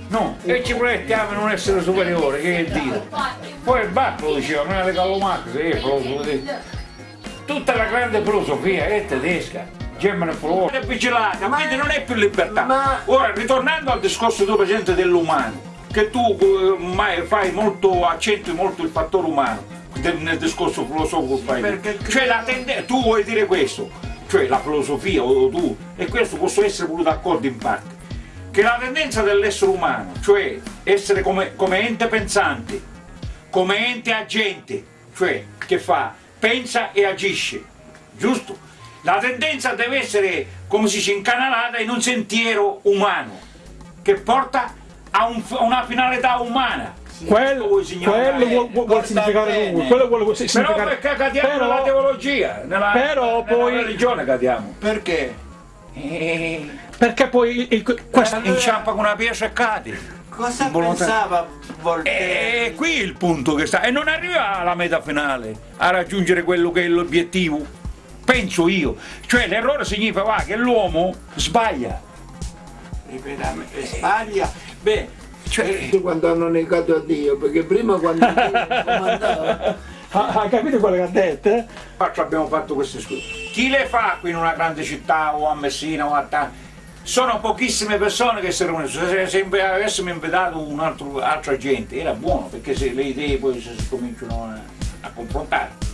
No, e ci proiettiamo in un essere superiore, che è Dio. Poi Bach lo diceva, prima di Carlo che è filosofo tedesco. Tutta la grande filosofia è tedesca. German philosophy. È vigilata, quindi non è più libertà. Ma- Ora, ritornando al discorso tu presente dell'umano, che tu eh, mai fai molto, accentui molto il fattore umano del- nel discorso filosofico fai. Perché- Cioè la tende- tu vuoi dire questo, cioè la filosofia o tu, e questo posso essere pure d'accordo in parte, che la tendenza dell'essere umano, cioè essere come, come ente pensante, come ente agente, cioè che fa, pensa e agisce, giusto? La tendenza deve essere, come si dice, incanalata in un sentiero umano, che porta a, un- a una finalità umana. Quello, Vuoi significare? quello vuol, vuol significare lui, quello vuole Però significare. perché cadiamo Però- nella teologia, nella, però nella poi- religione cadiamo. Perché? E... Perché poi il, il- questo, Allora- Inciampa con una pietra e cadi. Cosa pensava Voltaire? E qui il punto che sta, e non arriva alla meta finale, a raggiungere quello che è l'obiettivo, penso io. Cioè l'errore significa va, che l'uomo sbaglia. Ripetere, sbaglia. Beh, Cioè, quando hanno negato a Dio, perché prima quando Dio comandava, ha, ha capito quello che ha detto? eh? faccio- abbiamo fatto queste scuse. Chi le fa qui in una grande città o a Messina o a Ta- Sono pochissime persone che si riuniscono. Se, se avessimo invitato un altro, altra gente era buono perché se le idee poi si, si cominciano a, a confrontare.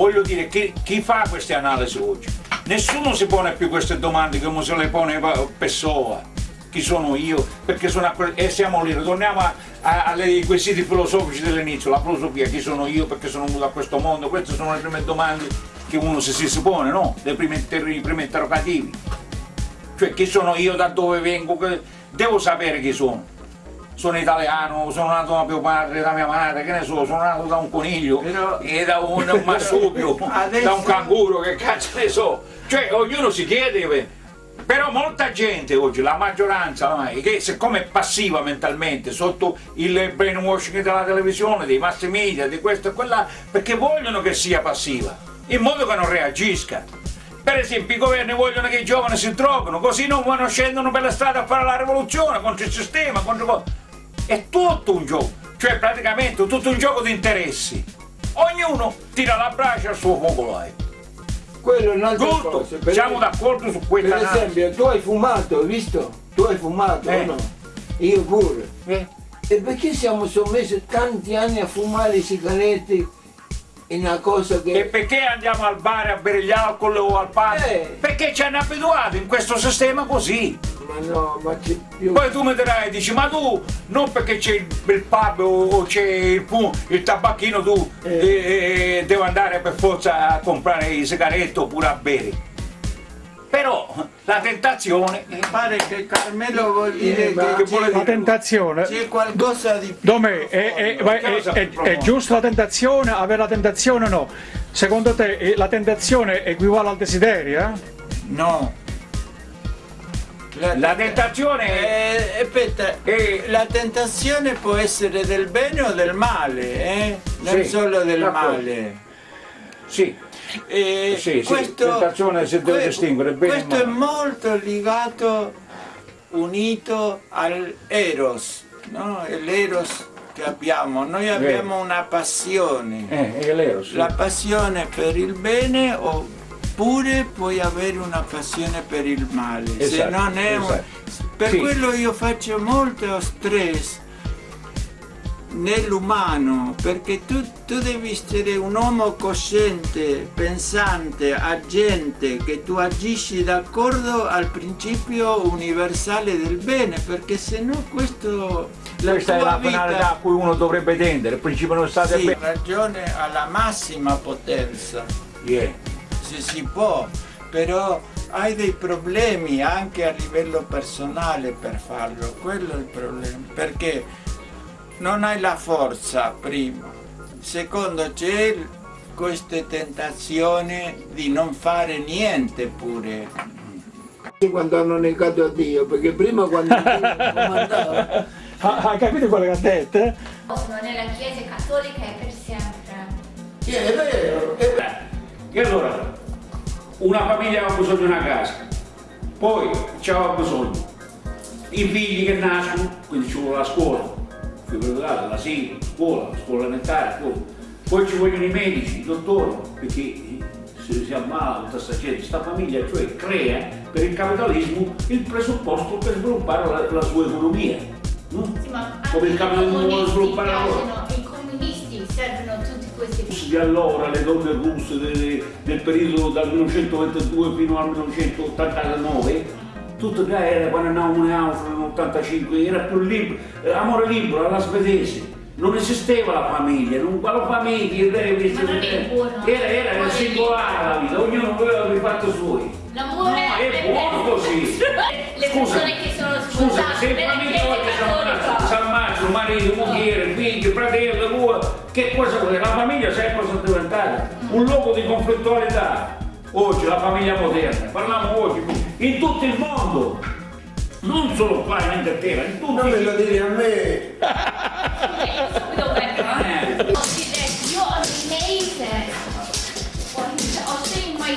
Voglio dire, chi, chi fa queste analisi oggi? Nessuno si pone più queste domande come se le pone Pessoa. Chi sono io? Perché sono a e siamo lì, ritorniamo ai quesiti filosofici dell'inizio, la filosofia, chi sono io, perché sono venuto a questo mondo, queste sono le prime domande che uno si, si suppone, no? Primi, inter- i primi interrogativi. Cioè chi sono io, da dove vengo, devo sapere chi sono. Sono italiano, sono nato da mio padre, da mia madre, che ne so, sono nato da un coniglio, Però- e da un, un marsupio, Adesso- da un canguro, che cazzo ne so. Cioè ognuno si chiede, però molta gente oggi, la maggioranza ormai, che siccome è passiva mentalmente sotto il brainwashing della televisione, dei mass media, di questo e quella, perché vogliono che sia passiva, in modo che non reagisca. Per esempio i governi vogliono che i giovani si drogano, così non vanno scendono per la strada a fare la rivoluzione contro il sistema, contro... È tutto un gioco, cioè praticamente tutto un gioco di interessi. Ognuno tira la braccia al suo focolare. Quello è un'altra Tutto, cosa. per siamo d'accordo su questa Per esempio, tu hai fumato, hai visto? Tu hai fumato, Eh. o no? Io pure. Eh? E perché siamo sommessi tanti anni a fumare sigarette una cosa che... E perché andiamo al bar a bere gli alcol o al pub? Eh. Perché ci hanno abituato in questo sistema così. Ma no, ma c'è più... Poi tu mi dirai e dici, ma tu non perché c'è il, il pub o, c'è il, il tabacchino tu Eh. eh, eh, devi andare per forza a comprare i sigaretti oppure a bere. Però la tentazione Mi pare che Carmelo vuol dire Eh, che che La tentazione. c'è qualcosa di più. Domè, è, è- è- è- giusta la tentazione? Avere la tentazione o no? Secondo te eh, la tentazione equivale al desiderio? eh? No. la tentazione è, Eh, aspetta, Eh. la tentazione può essere del bene o del male, eh? non Sì, solo del male. sì, E Sì, sì, tentazione si deve distinguere bene e Questo è molto legato, unito al Eros, no? L'Eros che abbiamo. Noi abbiamo una passione. eh, sì. La passione per il bene oppure puoi avere una passione per il male. Se Esatto, non è un- esatto. Per Sì. quello io faccio molto stress nell'umano, perché tu, tu devi essere un uomo cosciente, pensante, agente, che tu agisci d'accordo al principio universale del bene, perché se no questo la Questa è la vita- finalità a cui uno dovrebbe tendere, il principio non sta sì, bene. ragione alla massima potenza, Yeah. se si può, però hai dei problemi anche a livello personale per farlo, quello è il problema, perché non hai la forza prima, secondo c'è questa tentazione di non fare niente pure. Quando hanno negato a Dio, perché prima quando Dio comandava... Ha, hai capito quello che ha detto? eh? Sono nella chiesa cattolica e per sempre. Sì, è vero, è vero. E allora, una famiglia ha bisogno di una casa, poi c'ha bisogno i figli che nascono, quindi ci vuole la scuola, figurate, l'asilo, la scuola, la scuola elementare, scuola. poi ci vogliono i medici, i dottori, perché se si ammala tutta questa gente, questa famiglia cioè crea per il capitalismo il presupposto per sviluppare la, la sua economia. no? Sì, Come il capitalismo vuole sviluppare la loro. i comunisti servono tutti questi di allora, le donne russe de- del periodo dal 1922 fino al 1989, tutto già era quando andavamo in Austria nell'85, era più libero, eh, amore libero alla svedese. Non esisteva la famiglia, non quale famiglia, era, era, era Vuole singolare la vita, ognuno voleva i fatti suoi. L'amore No, è buono così. Le Scusa, persone che sono Scusa, sposate se in nella famiglia si ammazza, ammazza marito, moglie, figli, fratello, tua, che cosa vuoi? La famiglia sai cosa diventata? Un luogo di conflittualità. Oggi la famiglia moderna, parliamo oggi in tutto il mondo, non solo qua in Inghilterra, in tutto Non il me lo mondo. dire a me. Subito per- Eh. Io ho dei mesi, ho ho seen my,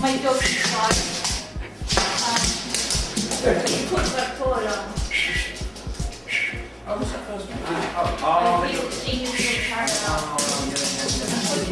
my doggy card. Il convertolo. Oh,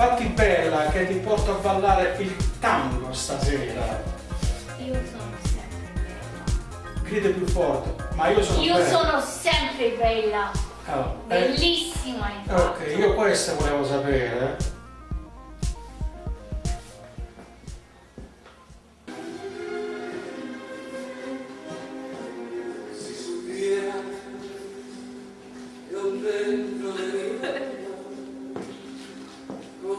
fatti bella che ti porto a ballare il tango stasera. Io sono grida più forte, ma io sono Io bella. sono sempre bella, Oh, eh, bellissima infatti. ok, io questo volevo sapere.